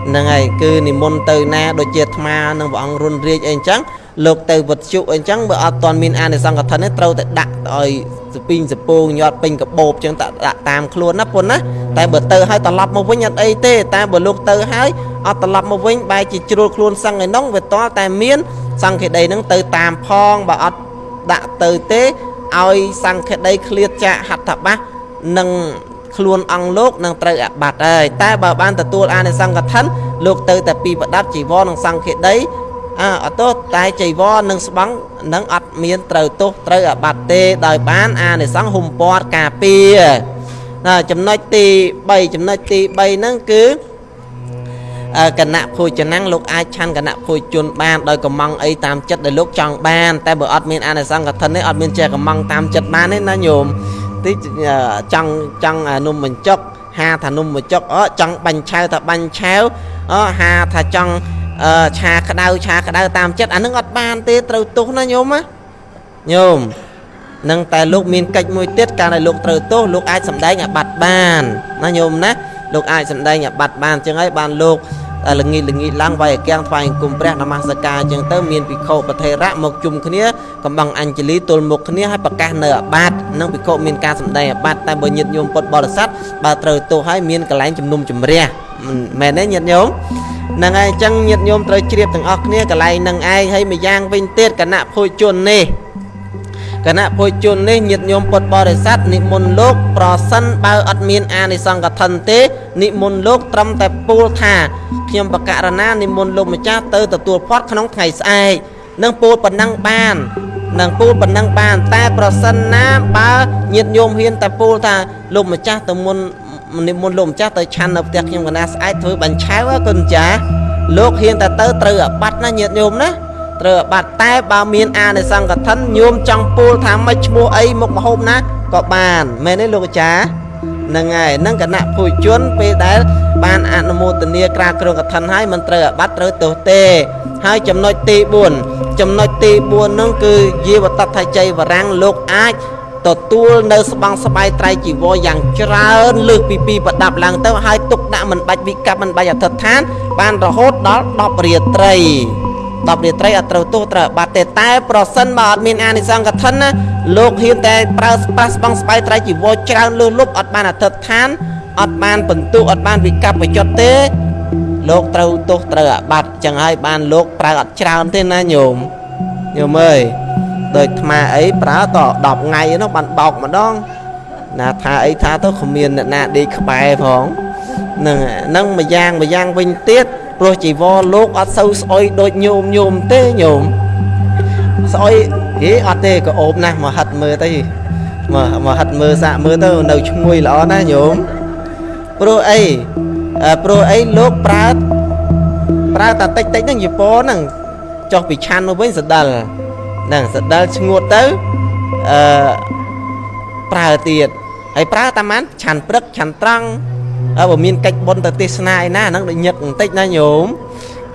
ហ្នឹងហើយគឺនិមន្តទៅណាដូចជាអាត្មានឹងព្រះអង្គរុនរាជអីអញ្ចឹង លោកទៅវត្តជុអីអញ្ចឹងបើអត់ទាន់មានអានិសង្ឃកឋិនទេត្រូវតែដាក់ឲ្យសពីងសពងញាត់ពេញកបោបអញ្ចឹងដាក់តាមខ្លួនណាពុនណាតែបើទៅហើយត្រឡប់មកវិញអត់អីទេតែបើលោកទៅហើយអត់ត្រឡប់មកវិញបែរជាជ្រុលខ្លួនសឹងឯនោះវាតតែមានសង្ឃេដីនឹងទៅតាមផងបើអត់ដាក់ទៅទេឲ្យសង្ឃេដីឃ្លាតចាកហត្ថបាសនឹងខ្លួនអង្គលោកនឹងត្រូវអាបត្តិហើយតែបើបានទទួលអានិសង្ឃកឋិនលោកទៅតែពីប្រដាប់ជីវរនិងសង្ឃេដី អើអត់ទោសតែចៃវរនិងស្បង់នឹងអត់មានត្រូវទោសត្រូវអាបត្តិទេដោយបានអានិសង្ឃហុំពាត់ការពារណាចំណុចទី3ចំណុចទី3ហ្នឹងគឺគណៈភោជនាំងលោកអាចឆាន់គណៈភោជនបានដោយកំងអីតាមចិត្តដែលលោកចង់បាន តែបើអត់មានអានិសង្ឃកឋិននេះអត់មានចេះកំងតាមចិត្តបានទេណាញោមទីចង់ចង់នំបញ្ចុកហាថានំបញ្ចុកអចង់បាញ់ឆាវថាបាញ់ឆាវអហាថាចង់ ឆាក្តៅឆាក្តៅតាមចិត្តអានឹងអត់បានទេត្រូវទោសណាញោមណាញោមនឹងតែលោកមានកិច្ចមួយទៀតកាលដែលលោកត្រូវទោសលោកអាចសម្ដែងអាបត្តិបានណាញោមណាលោកអាចសម្ដែងអាបត្តិបានអញ្ចឹងហើយបានលោកល្ងីល្ងីឡើងវាយអគាំងថ្វាយអង្គមព្រះនមស្ការអញ្ចឹងទៅមានភិក្ខុប្រធេរៈមកជុំគ្នាកំបងអញ្ជលីទល់មុខគ្នាហើយប្រកាសនៅអាបត្តិនឹងភិក្ខុមានការសម្ដែងអាបត្តិតែបើញាតិញោមពុទ្ធបរិស័ទបើត្រូវទោសហើយមានកន្លែងជំនុំជម្រះ មែនទេញាតិញោមហ្នឹងហើយអញ្ចឹងញាតិញោមត្រូវជ្រាបទាំងអស់គ្នាកន្លែងនឹងឯងហើយម្យ៉ាងវិញទៀតគណៈភោជននេះគណៈភោជននេះញាតិញោមពុទ្ធបរិស័ទនិមន្តលោក ប្រសិនបើអត់មានអានិសង្កថិនទេនិមន្តលោកត្រឹមតែពោលថាខ្ញុំបកករណានិមន្តលោកម្ចាស់ទៅទទួលផាត់ក្នុងថ្ងៃស្អែកនឹងពោលប៉ុណ្ណឹងបាននឹងពូលប៉ុណ្ណឹងបាន តែប្រសិនណាបើញាតញោមហ៊ានតែពូលថាលោកម្ចាស់ទៅមុននិ មន្តលោកម្ចាស់ទៅឆាន់នៅផ្ទះខ្ញុំកណាស្អែកធ្វើបាញ់ឆាវគុណចាស់លោកហ៊ានតែទៅត្រូវអាបត្តិណាញាតញោមណាត្រូវអាបត្តិតែបើមានអានិសង្កថិនញោមចង់ពូលថាមិនឈ្មោះអីមុខមហូបណាក៏បានមែនទេលោកអាចារ្យហ្នឹងហើយនឹងគណៈភូជនពេលដែលបានអនុមោទនាក្រាគ្រងកឋិនហើយមិនត្រូវអាបត្តិត្រូវទោសទេ ហើយចំណុចទី4ចំណុចទី4ហ្នឹងគឺយាវតថជ័យវរាំងលោកអាច ទទួលនៅស្បង់ស្បាយត្រៃជីវរយ៉ាងច្រើនលើសពីពីប្រដាប់ឡើងទៅហើយទុកដាក់មិនបាច់វិកັບមិនបាច់អធិដ្ឋាន បានរហូតដល់10រាត្រី10រាត្រីអត់ត្រូវទោសត្រូវបាត់ទេតែប្រសិនបើអត់មានអានិសង្ឃកឋិនណាលោកហ៊ានតែប្រើប្រាស់ស្បង់ស្បាយត្រៃជីវរច្រើនលើសលប់អត់បានអធិដ្ឋានអត់បានបន្ទុអត់បានវិកັບបញ្ចុតទេលោកត្រូវទោសត្រូវអាបត្តិចឹងហើយបានលោកប្រើអត់ច្រើនទេណាញោមញោមអើយ ដូចថ្មអីប្រើត10ថ្ងៃនោះបានបោកម្ដងណាថាអីថាទៅគ្មានអ្នកណាដេកក្បែរផងនឹងនឹងមួយយ៉ាងមួយយ៉ាងវិញទៀតព្រោះជីវរលោកអត់សូវស្អុយដូចញោមញោមទេញោមស្អុយហេអត់ទេក៏អូបណាស់មកហិតមើលទៅមកមកហិតមើលសាកមើលទៅនៅឈ្ងុយល្អណាស់ញោមព្រោះអីព្រោះអីលោកប្រើប្រើតែតិចតិចហ្នឹងយពហ្នឹងចុះពីឆាន់មកវិញសដិល ហ្នឹងសដិលឈ្ងួតទៅអឺប្រើទៀតហើយប្រើតាមបានឆាន់ព្រឹកឆាន់ត្រង់អើបើមានកិច្ចបុណ្យទៅទេសនាឯណាហ្នឹងដូចញឹកបន្តិចណាញោម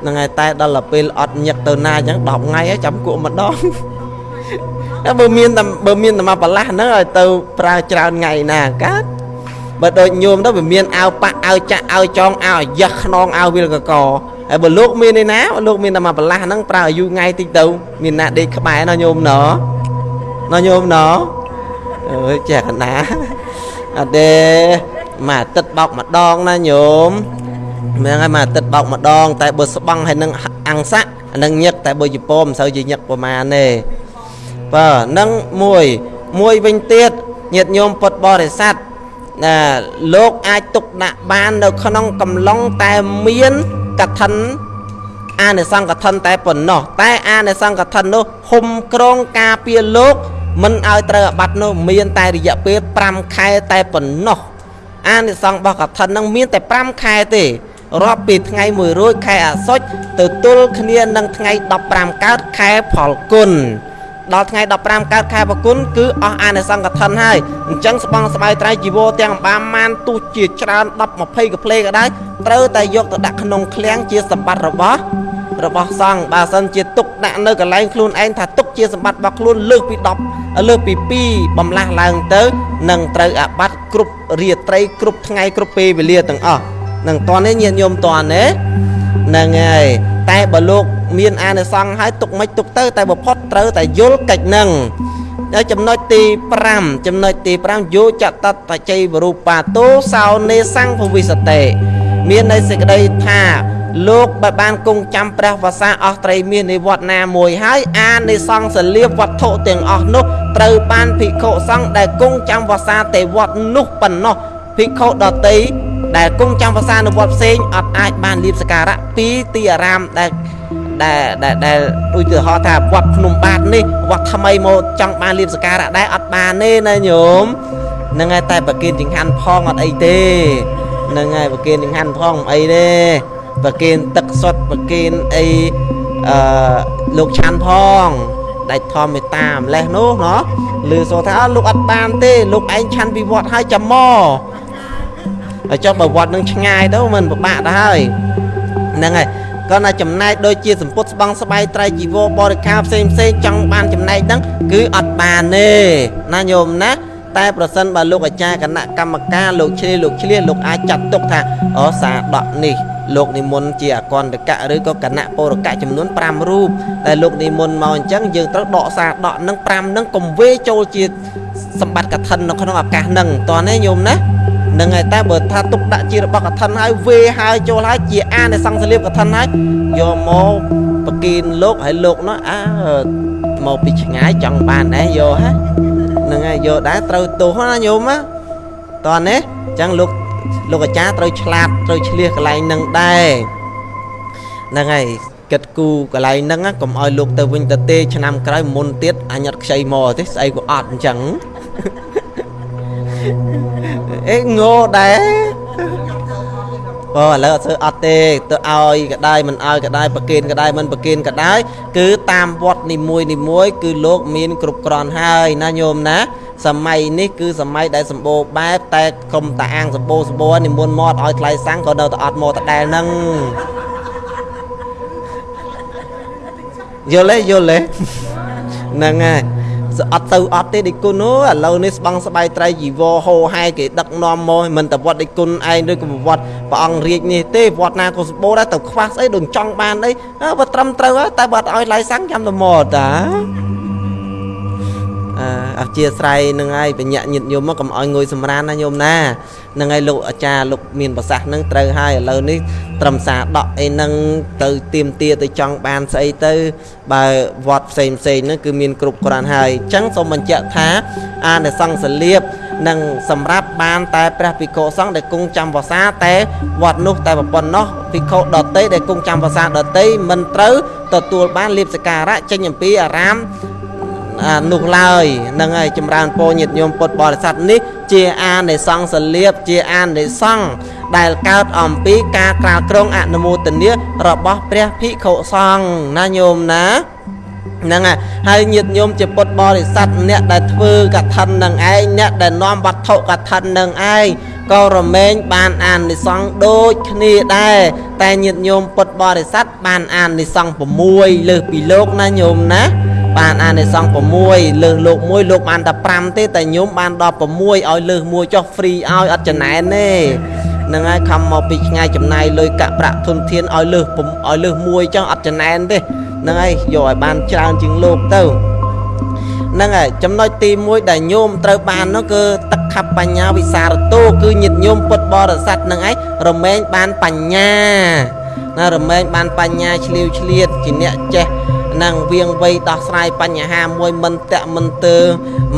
ហ្នឹងហើយតែដល់ទៅពេលអត់ញឹកទៅណាអញ្ចឹង10ថ្ងៃហើយចាំគក់ម្ដងតែបើមានតែបើមានតែមកប្រឡាស់ហ្នឹងឲ្យទៅប្រើច្រើនថ្ងៃណាកើតបើដូចញោមទៅវាមានអាវប៉ាក់អាវចាក់អាវចងអាវយ៉ាស់ខ្នងអាវវិលកក ហើយបើលោកមានឯណាលោកមានតែមកប្រឡាស់ហ្នឹងប្រើអាយុថ្ងៃតិចទៅមានណាដេកក្បែរណោះញោមណោណោះញោមណោអើយចេះកណាអត់ទេមួយអាទិត្យបោកម្ដងណាញោមមែនហើយមួយអាទិត្យបោកម្ដង តែបើស្បង់ហើយនឹងអង្ស័កនឹងញឹកតែបើជប៉ុនមិនសូវជាញឹកប្រមាណទេបើនឹងមួយមួយវិញទៀតញាតិញោមពុទ្ធបរិស័ទណាលោកអាចទុកដាក់បាននៅក្នុងកំឡុងតែមាន កឋិនអានិសង្កឋិនតែប៉ុណ្ណោះតែអានិសង្កឋិននោះហុំក្រងការពារលោកមិនឲ្យត្រូវអាបត្តិនោះមានតែរយៈពេល5ខែតែប៉ុណ្ណោះអានិសង្ឃរបស់កឋិននឹងមានតែ5ខែទេរាប់ពីថ្ងៃ1រោចខែអាសុចទៅទល់គ្នានឹងថ្ងៃ15កើតខែផលគុណ ដល់ថ្ងៃ15កើតខែបគុណគឺអស់អានិសង្កឋិនហើយអញ្ចឹងស្បង់ស្បៃត្រៃជីវរទាំងអំបាម៉ានទោះជាច្រើន10 20កាផ្លេក៏ដោយត្រូវតែយកទៅដាក់ក្នុងឃ្លាំងជាសម្បត្តិរបស់របស់សង្ឃបើសិនជាទុកដាក់នៅកន្លែងខ្លួនឯងថាទុកជាសម្បត្តិរបស់ខ្លួនលើសពី10លើសពី2បំលាស់ឡើងទៅនឹងត្រូវអាបត្តិគ្រប់រាត្រីគ្រប់ថ្ងៃគ្រប់ពេលវេលាទាំងអស់នឹងតនេះញាតិញោមតនេះហ្នឹងហើយតែបើលោក មានអានិសង្ឃហើយទុកមិនទុកទៅ តែបំផុតត្រូវតែយល់កិច្ចនឹងហើយចំណុចទី5ចំណុចទី5យោចតតចៃវរូបាតោសោនេសង្ឃវិសតេមានន័យសេចក្តីថាលោកបើបានគង់ចាំព្រះវសាអស់ត្រីមាសនៃវត្តណាមួយហើយអានិសង្ឃសលៀបវត្ថុទាំងអស់នោះត្រូវបានភិក្ខុសង្ឃដែលគង់ចាំវសាទេវត្តនោះប៉ុណ្ណោះភិក្ខុដតីដែលគង់ចាំវសានៅវត្តផ្សេងអត់អាចបានលៀបសការៈពីទីអារាមដែល ដែលដែលដែលដូចទៅហៅថាវត្តភ្នំបាទនេះវត្តថ្មីមកចង់បានលៀបសការៈដែរអត់បានទេណាញោមហ្នឹងហើយតែប្រគិនចង្ហាន់ផងអត់អីទេហ្នឹងហើយប្រគិនចង្ហាន់ផងអីទេប្រគិនទឹកសុទ្ធប្រគិនអីអឺលោកឆាន់ផងដាច់ធម្មមេតាម្លេះនោះណោះឮសូថាលោកអត់បានទេលោកឯងឆាន់ពីវត្តហើយចាំមកហើយចុះបើវត្តនឹងឆ្ងាយទៅមិនពិបាកទៅហើយហ្នឹងហើយ គាត់ថាចំណែកដូចជាសម្ពុតស្បង់ស្បៃត្រៃជីវរបរិការផ្សេងផ្សេងចង់បានចំណែកហ្នឹងគឺអត់បានទេណាញោមណាតែប្រសិនបើលោកអាចារ្យគណៈកម្មការលោកឆ្លៀសលោកឆ្លៀសលោកអាចចាត់ទុកថាអូសាដកនេះលោកនិមន្តជាអកន្តកៈឬក៏គណៈពរកៈចំនួន5រូបតែលោកនិមន្តមកអញ្ចឹងយើងត្រូវដកសារដកនឹង5នឹងកុំវេចូលជាសម្បត្តិកឋិននៅក្នុងឱកាសហ្នឹងតោះនេះញោមណា នឹងហើយតែបើថាទុកដាក់ជារបស់កឋិនហើយវេហើយចូលហើយជាអានៃសង្ឃសលៀបកឋិនហើយយកមកប្រគិនលោកហើយលោកនោះអើមកពីឆ្ងាយចង់បានដែរយកហ่ะនឹងហើយយកដែរត្រូវទោសណាញោមណាតោះនេះអញ្ចឹងលោកលោកអាចារ្យត្រូវឆ្លាតត្រូវឆ្លៀសកន្លែងនឹងដែរហ្នឹងហើយគិតគូកន្លែងហ្នឹងកុំឲ្យលោកទៅវិញទៅទេឆ្នាំក្រោយមុនទៀតអញអត់ខ្ចីមកទេស្អីក៏អត់អញ្ចឹង អេងោដែរអូឥឡូវអត់ធ្វើអត់ទេទៅឲ្យកដាយមិនឲ្យកដាយប្រគិនកដាយមិនប្រគិនកដាយគឺតាមវត្តនីមួយនីមួយ គឺលោកមានគ្រប់គ្រាន់ហើយណាញោមណា សម័យនេះគឺសម័យដែលសម្បូរបែបតែក្រុមតាអាងសម្បូរសម្បូរនិមន្តមកឲ្យថ្លៃសាំងក៏នៅតែអត់មកតដែលហ្នឹងយល់ទេយល់ទេហ្នឹងហើយ អត់ទៅអត់ទេដេគុណអូឥឡូវនេះស្បង់ស្បៃត្រៃជីវរហោហែគេដឹកនាំមកមិនតែវត្តដេគុណឯងឬក៏វត្តព្រះអង្គរាជនេះទេវត្តណាក៏សម្បូរដែរទៅខ្វះស្អីដូចចង់បានអីបើត្រឹមត្រូវហើយតែបើអត់ឲ្យឡៃសាំងចាំទៅមកតា អធិស្ស្រ័យនឹងហើយបញ្ញាញាតញោមមកកុំឲ្យងួយសម្រានណាញោមណានឹងហើយលោកអាចារ្យលោកមានប្រសាសន៍នឹងត្រូវហើយឥឡូវនេះត្រឹមសារដកអីនឹងទៅទៀមទាទៅចង់បានស្អីទៅបើវត្តផ្សេងផ្សេងហ្នឹងគឺមានគ្រប់គ្រាន់ហើយអញ្ចឹងសូមបញ្ជាក់ថាអានិសង្សលៀបនឹងសម្រាប់បានតែព្រះភិក្ខុសង្ឃដែលគង់ចាំវសាតែវត្តនោះតែប៉ុណ្ណោះភិក្ខុដតីដែលគង់ចាំវសាដតីមិនត្រូវទទួលបានលៀបសការៈចេញអំពីអារាម នោះឡើយនឹងហើយចម្រើនពរញាតិញោមពុទ្ធបរិស័ទនេះជាអានិសង្សលៀបជាអានិសង្ឃដែលកើតអំពីការក្រាលក្រុងអនុមោទនារបស់ព្រះភិក្ខុសង្ឃណាញោមណាហ្នឹងហើយញាតិញោមជាពុទ្ធបរិស័ទអ្នកដែលធ្វើកឋិននឹងឯងអ្នកដែលនាំវត្ថុកឋិននឹងឯងក៏រមែងបានអានិសង្ឃដូចគ្នាដែរតែញាតិញោមពុទ្ធបរិស័ទបានអានិសង្ឃ6លើសពីលោកណាញោមណា បានអានិសង្ឃ6លើសលោកមួយលោកបានតែ5ទេតែញោមបានដល់6ឲ្យលើសមួយចុះហ្វ្រីឲ្យអត់ចំណែនទេនឹងហើយខំមកពីឆ្ងាយចំណាយលុយកាក់ប្រាក់ធនធានឲ្យលើសឲ្យលើសមួយចឹងអត់ចំណែនទេនឹងហើយយកឲ្យបានច្រើនជាងលោកទៅហ្នឹងហើយចំណុចទី1ដែលញោមត្រូវបាននោះគឺទឹកខបញ្ញាវិសារតោគឺញាតញោមពុទ្ធបរិស័ទនឹងឯងរមែងបានបញ្ញាណារមែងបានបញ្ញាឆ្លៀវឆ្លៀតជាអ្នកចេះ នឹងវៀងវៃដោះស្រាយបញ្ហាមួយមិនតាក់មិនទើ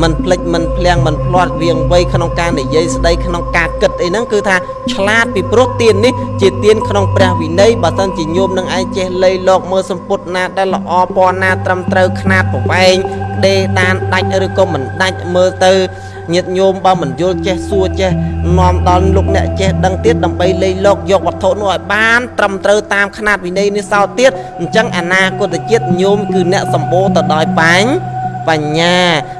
មិនភ្លេចមិនភ្លៀងមិនភ្លាត់វៀងវៃក្នុងការនិយាយស្ដីក្នុងការគិតអីហ្នឹងគឺថាឆ្លាតពីព្រោះទៀននេះជាទៀនក្នុងព្រះវិន័យបើសិនជាញោមនឹងឯងចេះលៃលោកមើលសម្ពុតណាដែលល្អពណ៌ណាត្រឹមត្រូវຂ្នាតប្រវែងដេដានដាច់ឬក៏មិនដាច់មើលទៅ ញាតញោមបើមិនយល់ចេះសួរចេះនាំដល់លោកអ្នកចេះដឹងទៀតដើម្បីលៃលោកយកវត្ថុនោះឲ្យបាន ត្រឹមត្រូវតាមຂ្នាតវិន័យនេះសោទៀតអញ្ចឹងអនាគតជាតិញោមគឺអ្នកសម្បូរទៅដោយបាញ់បញ្ញា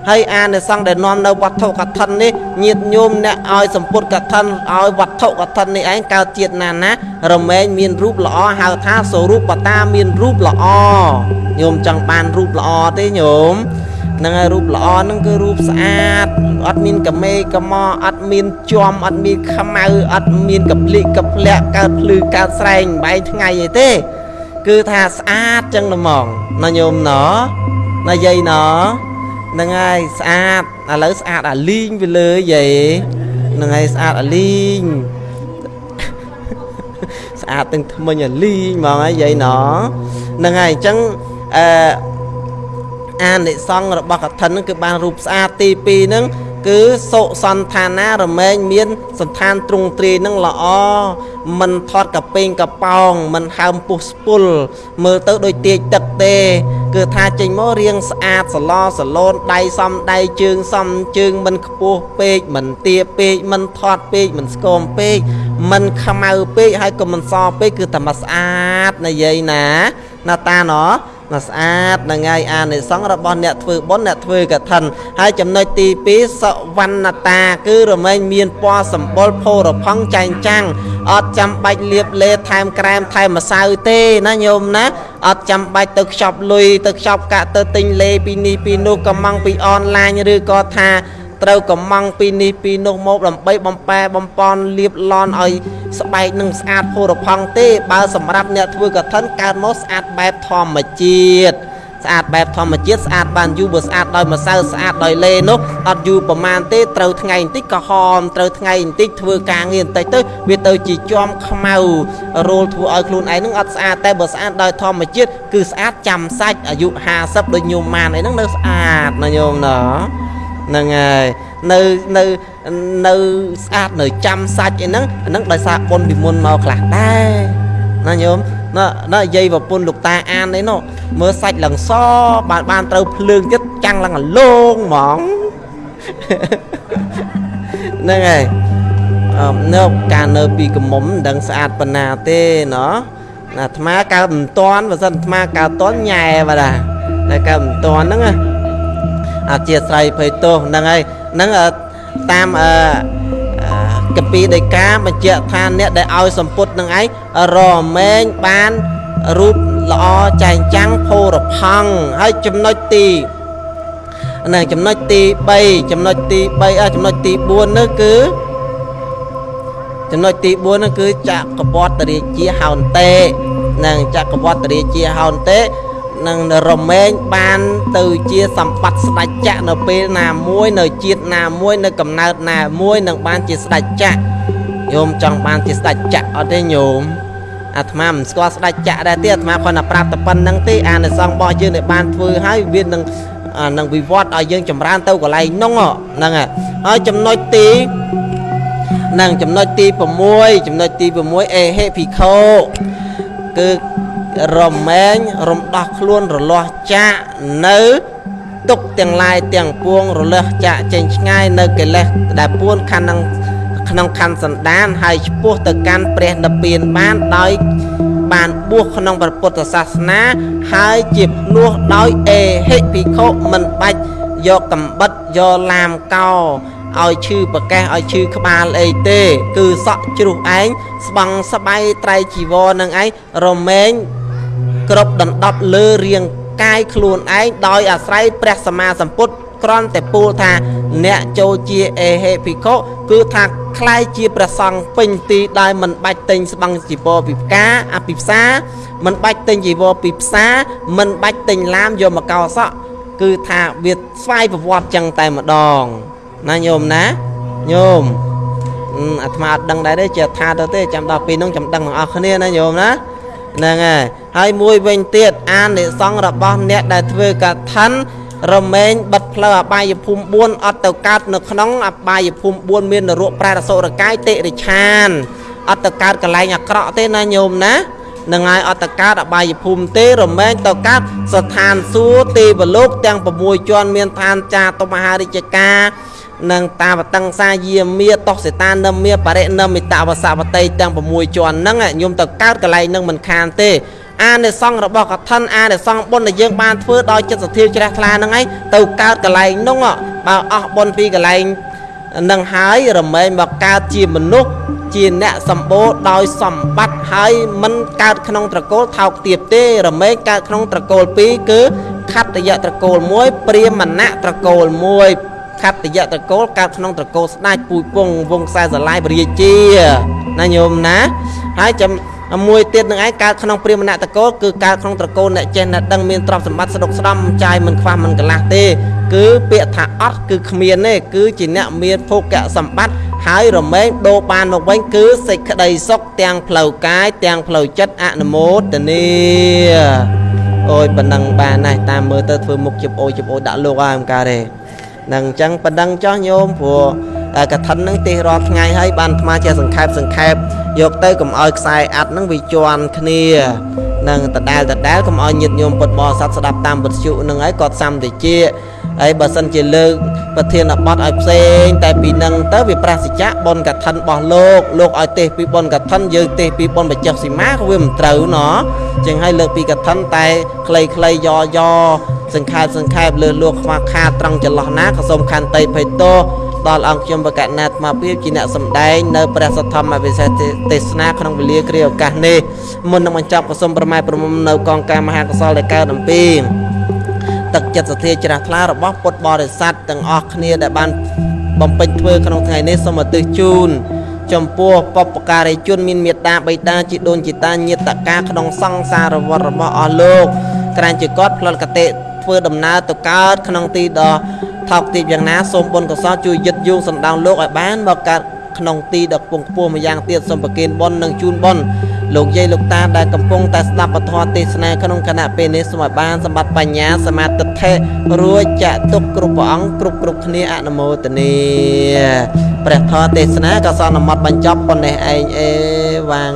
ហើយអានិសង្ឃដែលនាំនៅវត្ថុកឋិននេះញាតញោមអ្នកឲ្យសម្ពុតកឋិនឲ្យវត្ថុកឋិននេះឯងកើតជាតិណាណារមែងមានរូបល្អហៅថាសរូបតាមានរូបល្អញោមចង់បានរូបល្អទេញោម ហ្នឹងហើយរូបល្អហ្នឹងគឺរូបស្អាតអត់មានកមេកមអត់មានជាំអត់មានខ្មៅអត់មានកភ្លិកកភ្លាក់កើតភ្លឺកើតស្រែងបែងថ្ងៃអីទេ គឺថាស្អាតចឹងហ្មងណាញោមណណាយាយណហ្នឹងហើយស្អាតឥឡូវស្អាតអាលីងវាលើយាយហ្នឹងហើយស្អាតអាលីងស្អាតទាំងថ្មិញអាលីងហ្មងហើយយាយណហ្នឹងហើយអញ្ចឹងអឺ អានិសង្ឃរបស់កឋិនហ្នឹងគឺបានរូបស្អាតទី2ហ្នឹងគឺសុសន្តានារមែងមានសន្តានទ្រង់ទ្រាយនឹងល្អមិនថត់កពេងកប៉ោងមិនហើមពុះស្ពុលមើលទៅដូចទាយទឹកទេ គឺថាចេញមករៀងស្អាតសឡសឡូនដៃសំដៃជើងសំជើងមិនខ្ពស់ពេកមិនទាពេកមិនថត់ពេកមិនស្គមពេកមិនខ្មៅពេកហើយក៏មិនសពេកគឺតែមកស្អាតនិយាយណាណាតាណោះ មកស្អាតនឹងហើយអានិសង្ឃរបស់អ្នកធ្វើបុណ្យអ្នកធ្វើកឋិនហើយចំណុចទី2សវណ្ណតា គឺរមែងមានពណ៌សម្បុរផូរផង់ចែងចាំងអត់ចាំបាច់លាបលេថែមក្រែមថែមម្សៅទេណាញោមណាអត់ចាំបាច់ទៅខ្ចប់លុយទៅខ្ចប់កាក់ទៅទិញលេពីនេះពីនោះកំងពីអនឡាញឬក៏ថា ត្រូវកំងពីនេះពីនោះមកដើម្បីបំប៉ែបំពន់លាបឡនឲ្យស្បែកនឹងស្អាតផូរផង់ទេ បើសម្រាប់អ្នកធ្វើកឋិនកើតមកស្អាតបែបធម្មជាតិស្អាតបែបធម្មជាតិស្អាតបានយូរបើស្អាតដោយម្សៅស្អាតដោយលេនោះអត់យូរប្រមាណទេត្រូវថ្ងៃបន្តិចក៏ហមត្រូវថ្ងៃបន្តិចធ្វើការងារបន្តិចទៅវាទៅជាជាប់ខ្មៅរោលធ្វើឲ្យខ្លួនឯងនឹងអត់ស្អាតតែបើស្អាតដោយធម្មជាតិគឺស្អាតចាំសាច់អាយុ50ដូចញោមម៉ានអីហ្នឹងនៅស្អាតណាញោមណា ហ្នឹងហើយនៅនៅនៅស្អាតនៅចាំសាច់អីហ្នឹងហ្នឹងដោយសារបុណ្យពីមុនមកខ្លះដែរណាញោមណាណាយាយប្រពន្ធលោកតាអាននេះនោះមើលសាច់ឡើងសបានបានត្រូវភ្លើងទៀតចាំងឡើងអាលងហ្មងហ្នឹងហើយអឺនៅការនៅពីកមុំមិនដឹងស្អាតប៉ុណ្ណាទេណោះអាត្មាកើតមិនតាន់បើសិនអាត្មាកើតតាន់ញ៉ែបាទតែកើតមិនតាន់ហ្នឹងណា អធិស្ឋ័យភ័យទោសហ្នឹងហើយហ្នឹងតាមអឺកពីដីកាបញ្ជាក់ថាអ្នកដែលឲ្យសម្ពុតនឹងឯងរមែងបានរូបល្អចែងចាំងផូរផង់ហើយចំណុចទីហ្នឹងចំណុចទី3ចំណុចទី3ចំណុចទី4នោះគឺចំណុចទី4នោះគឺចក្រពតរាជាហោនតេនឹងចក្រពតរាជាហោនតេ នឹងរមែងបានទៅជាសម្បត្តិស្ដេចចក្រនៅពេលណាមួយ នៅជាតិណាមួយនៅកំណើតណាមួយនឹងបានជាស្ដេចចក្រញោមចង់បានជាស្ដេចចក្រអត់ទេញោមអាត្មាមិនស្គាល់ស្ដេចចក្រដែរទេអាត្មាគ្រាន់តែប្រាប់តែប៉ុណ្្នឹងទេអានិសង្ឃរបស់យើងដែលបានធ្វើហើយវានឹងនឹងវិវត្តឲ្យយើងចម្រើនទៅកន្លែងនោះហ្នឹងហើយចំណុចទីនឹងចំណុចទី6ចំណុចទី6អេហេភិក្ខុគឺ រមែងរំដោះខ្លួនរលាស់ចាកនៅទុកទាំងឡាយទាំងពួងរលាស់ចាកចេញឆ្ងាយនៅកិលេសដែលពួនខណ្ឌក្នុងខណ្ឌសន្តានហើយឆ្ពោះទៅកាន់ព្រះនិព្វានបានដោយបានបួសក្នុងព្រះពុទ្ធសាសនា ហើយជាភ្នោះដោយអេហិភិក្ខុមិនបាច់យកកំបិតយកឡាមកោឲ្យឈឺប្រកេះឲ្យឈឺក្បាលអីទេ គឺសក់ជ្រុះឯងស្បង់ស្បៃត្រៃជីវរនឹងឯងរមែង គ្រប់ដណ្ដប់លើរាងកាយខ្លួនឯងដោយអាស្រ័យព្រះសម្មាសម្ពុទ្ធគ្រាន់តែពូលថាអ្នកចូលជាអេហេភិក្ខុគឺថាคล้ายជាព្រះសង្ឃពេញទីដោយមិនបាច់ទិញស្បង់ជីវរពីផ្កាអភិផ្សាមិនបាច់ទិញជីវរពីផ្សារមិនបាច់ទិញឡាមយកមកកោសក់គឺថាវាស្វ័យប្រវត្តិចឹងតែម្ដងណាញោមណាញោមអាត្មាអត់ដឹងដែរទេជាថាទៅទេចាំដល់ពេលនោះចាំដឹងទាំងអស់គ្នាណាញោមណា ហ្នឹងហើយហើយមួយវិញទៀតអានិសង្ឃរបស់អ្នកដែលធ្វើកថារមែងបិទផ្លូវអបាយភូមិ4អត់ទៅកើតនៅក្នុងអបាយភូមិ4មាននរកប្រែរសុរកាយតិរិឆានអត់ទៅកើតកន្លែងអាក្រក់ទេណាញោមណានឹងហើយអត់ទៅកើតអបាយភូមិទេរមែងទៅកើតស្ថានសួគ៌ទេវលោកទាំង6ជាន់មានឋានចាតុមហារាជការ និងតាវតង្សាយាមាតោសេតានិមាបរិនិមិតវសវតីទាំង6ជាន់ហ្នឹងញោមទៅកើតកន្លែងហ្នឹងមិនខានទេអានិសង្ឃរបស់កឋិនអានិសង្ឃបុណ្យដែលយើងបានធ្វើដោយចិត្តសទ្ធាជ្រះថ្លាហ្នឹងឯងទៅកើតកន្លែងនោះបើអស់បុណ្យពីកន្លែងនឹងហើយរមែងមកកើតជាមនុស្សជាអ្នកសម្បូរដោយសម្បត្តិហើយមិនកើតក្នុងត្រកូលថោកទាបទេរមែងកើតក្នុងត្រកូល2គឺខត្តយៈត្រកូល1ព្រាមណៈត្រកូល1 ខត្តយៈត្រកូលកើតក្នុងត្រកូលស្ដេចពូជពងវងខ្សែស្រឡាយបរិជាណាញោមណាហើយចាំមួយទៀតនឹងឯងកើតក្នុងព្រាមណៈតកូលគឺកើតក្នុងត្រកូលអ្នកចេះអ្នកដឹងមានទ្រព្យសម្បត្តិស្ដុកស្ដំចាយមិនខ្វះមិនកន្លះទេ គឺពាក្យថាអត់គឺគ្មានទេគឺជាអ្នកមានភោគៈសម្បត្តិហើយរមែងដូរបានមកវិញគឺសេចក្តីសុខទាំងផ្លូវកាយទាំងផ្លូវចិត្តអនុមោទនាអូយប៉ុណ្ណឹងបានណាស់តាមមើលទៅធ្វើមុខជិបអូយជិបអូយដាក់លោកហើយមិនកើតទេ នឹងអញ្ចឹងប៉ុណ្ណឹងចោះញោមព្រោះកឋិននឹងទេសរាល់ថ្ងៃហើយបានអាត្មាជាសង្ខេបសង្ខេបយកទៅកុំឲ្យខ្សែអាត់នឹងវាជន់គ្នានឹងដដែលដដែលកុំឲ្យញាតញោមពុតបរិស័ទស្ដាប់តាមវិទ្យុនឹងហើយគាត់សំតិជាហើយបើសិនជាលើកប្រធានបទឲ្យផ្សេង តែពីនឹងទៅវាប្រសិជ្ជៈបនកឋិនរបស់លោកលោកឲ្យទេសពីបនកឋិនយើងទេសពីបនបច្ចុះសីមាក៏វាមិនត្រូវណោះចឹងហើយលើកពីកឋិនតែ ខ្លីៗយ៉យ៉ សង្ខេបសង្ខេបលើលោកខ្វះខាតត្រង់ចន្លោះណាក៏សូមខន្តីភ័យទោសដល់អង្គខ្ញុំបកណាត់មកពីជាអ្នកសម្ដែងនៅព្រះសទ្ធម្មវិសេសទេសនាក្នុងវេលាគ្រាឱកាសនេះមុននឹងបញ្ចប់ក៏សូមប្រម៉ែប្រមុំនៅកងការមហាកុសលដែលកើតអំពីទឹកចិត្តសទ្ធាជ្រះថ្លារបស់ពុទ្ធបរិស័ទទាំងអស់គ្នាដែលបានបំពេញធ្វើក្នុងថ្ងៃនេះសូមឧទ្ទិសជូនចំពោះបពការីជនមានមេត្តាបិតាជីដូនជីតាញាតកាក្នុងសង្សារវត្តរបស់អស់លោកក្រានជាគាត់ផ្លត់កតិ ធ្វើដំណើរទៅកើតក្នុងទីដ៏ថោកទាបយ៉ាងណាសូមបុណ្យកុសលជួយយឹតយងសណ្ដោងលោកឲ្យបានមកកើតក្នុងទីដ៏ខ្ពង់ខ្ពស់ម្យ៉ាងទៀតសូមប្រគេនបុណ្យនិងជូនបុណ្យលោកយាយលោកតាដែលកំពុងតែស្ដាប់ពធទេសនាក្នុងគណៈពេលនេះសូមឲ្យបានសម្បត្តិបញ្ញាសមាធិធិរួចចាក់ទុកគ្រប់ព្រះអង្គគ្រប់គ្រប់គ្នាអនុមោទនាព្រះធម៌ទេសនាក៏សន្មត់បញ្ចប់ប៉ុណ្ណេះឯងអេវ៉ាំង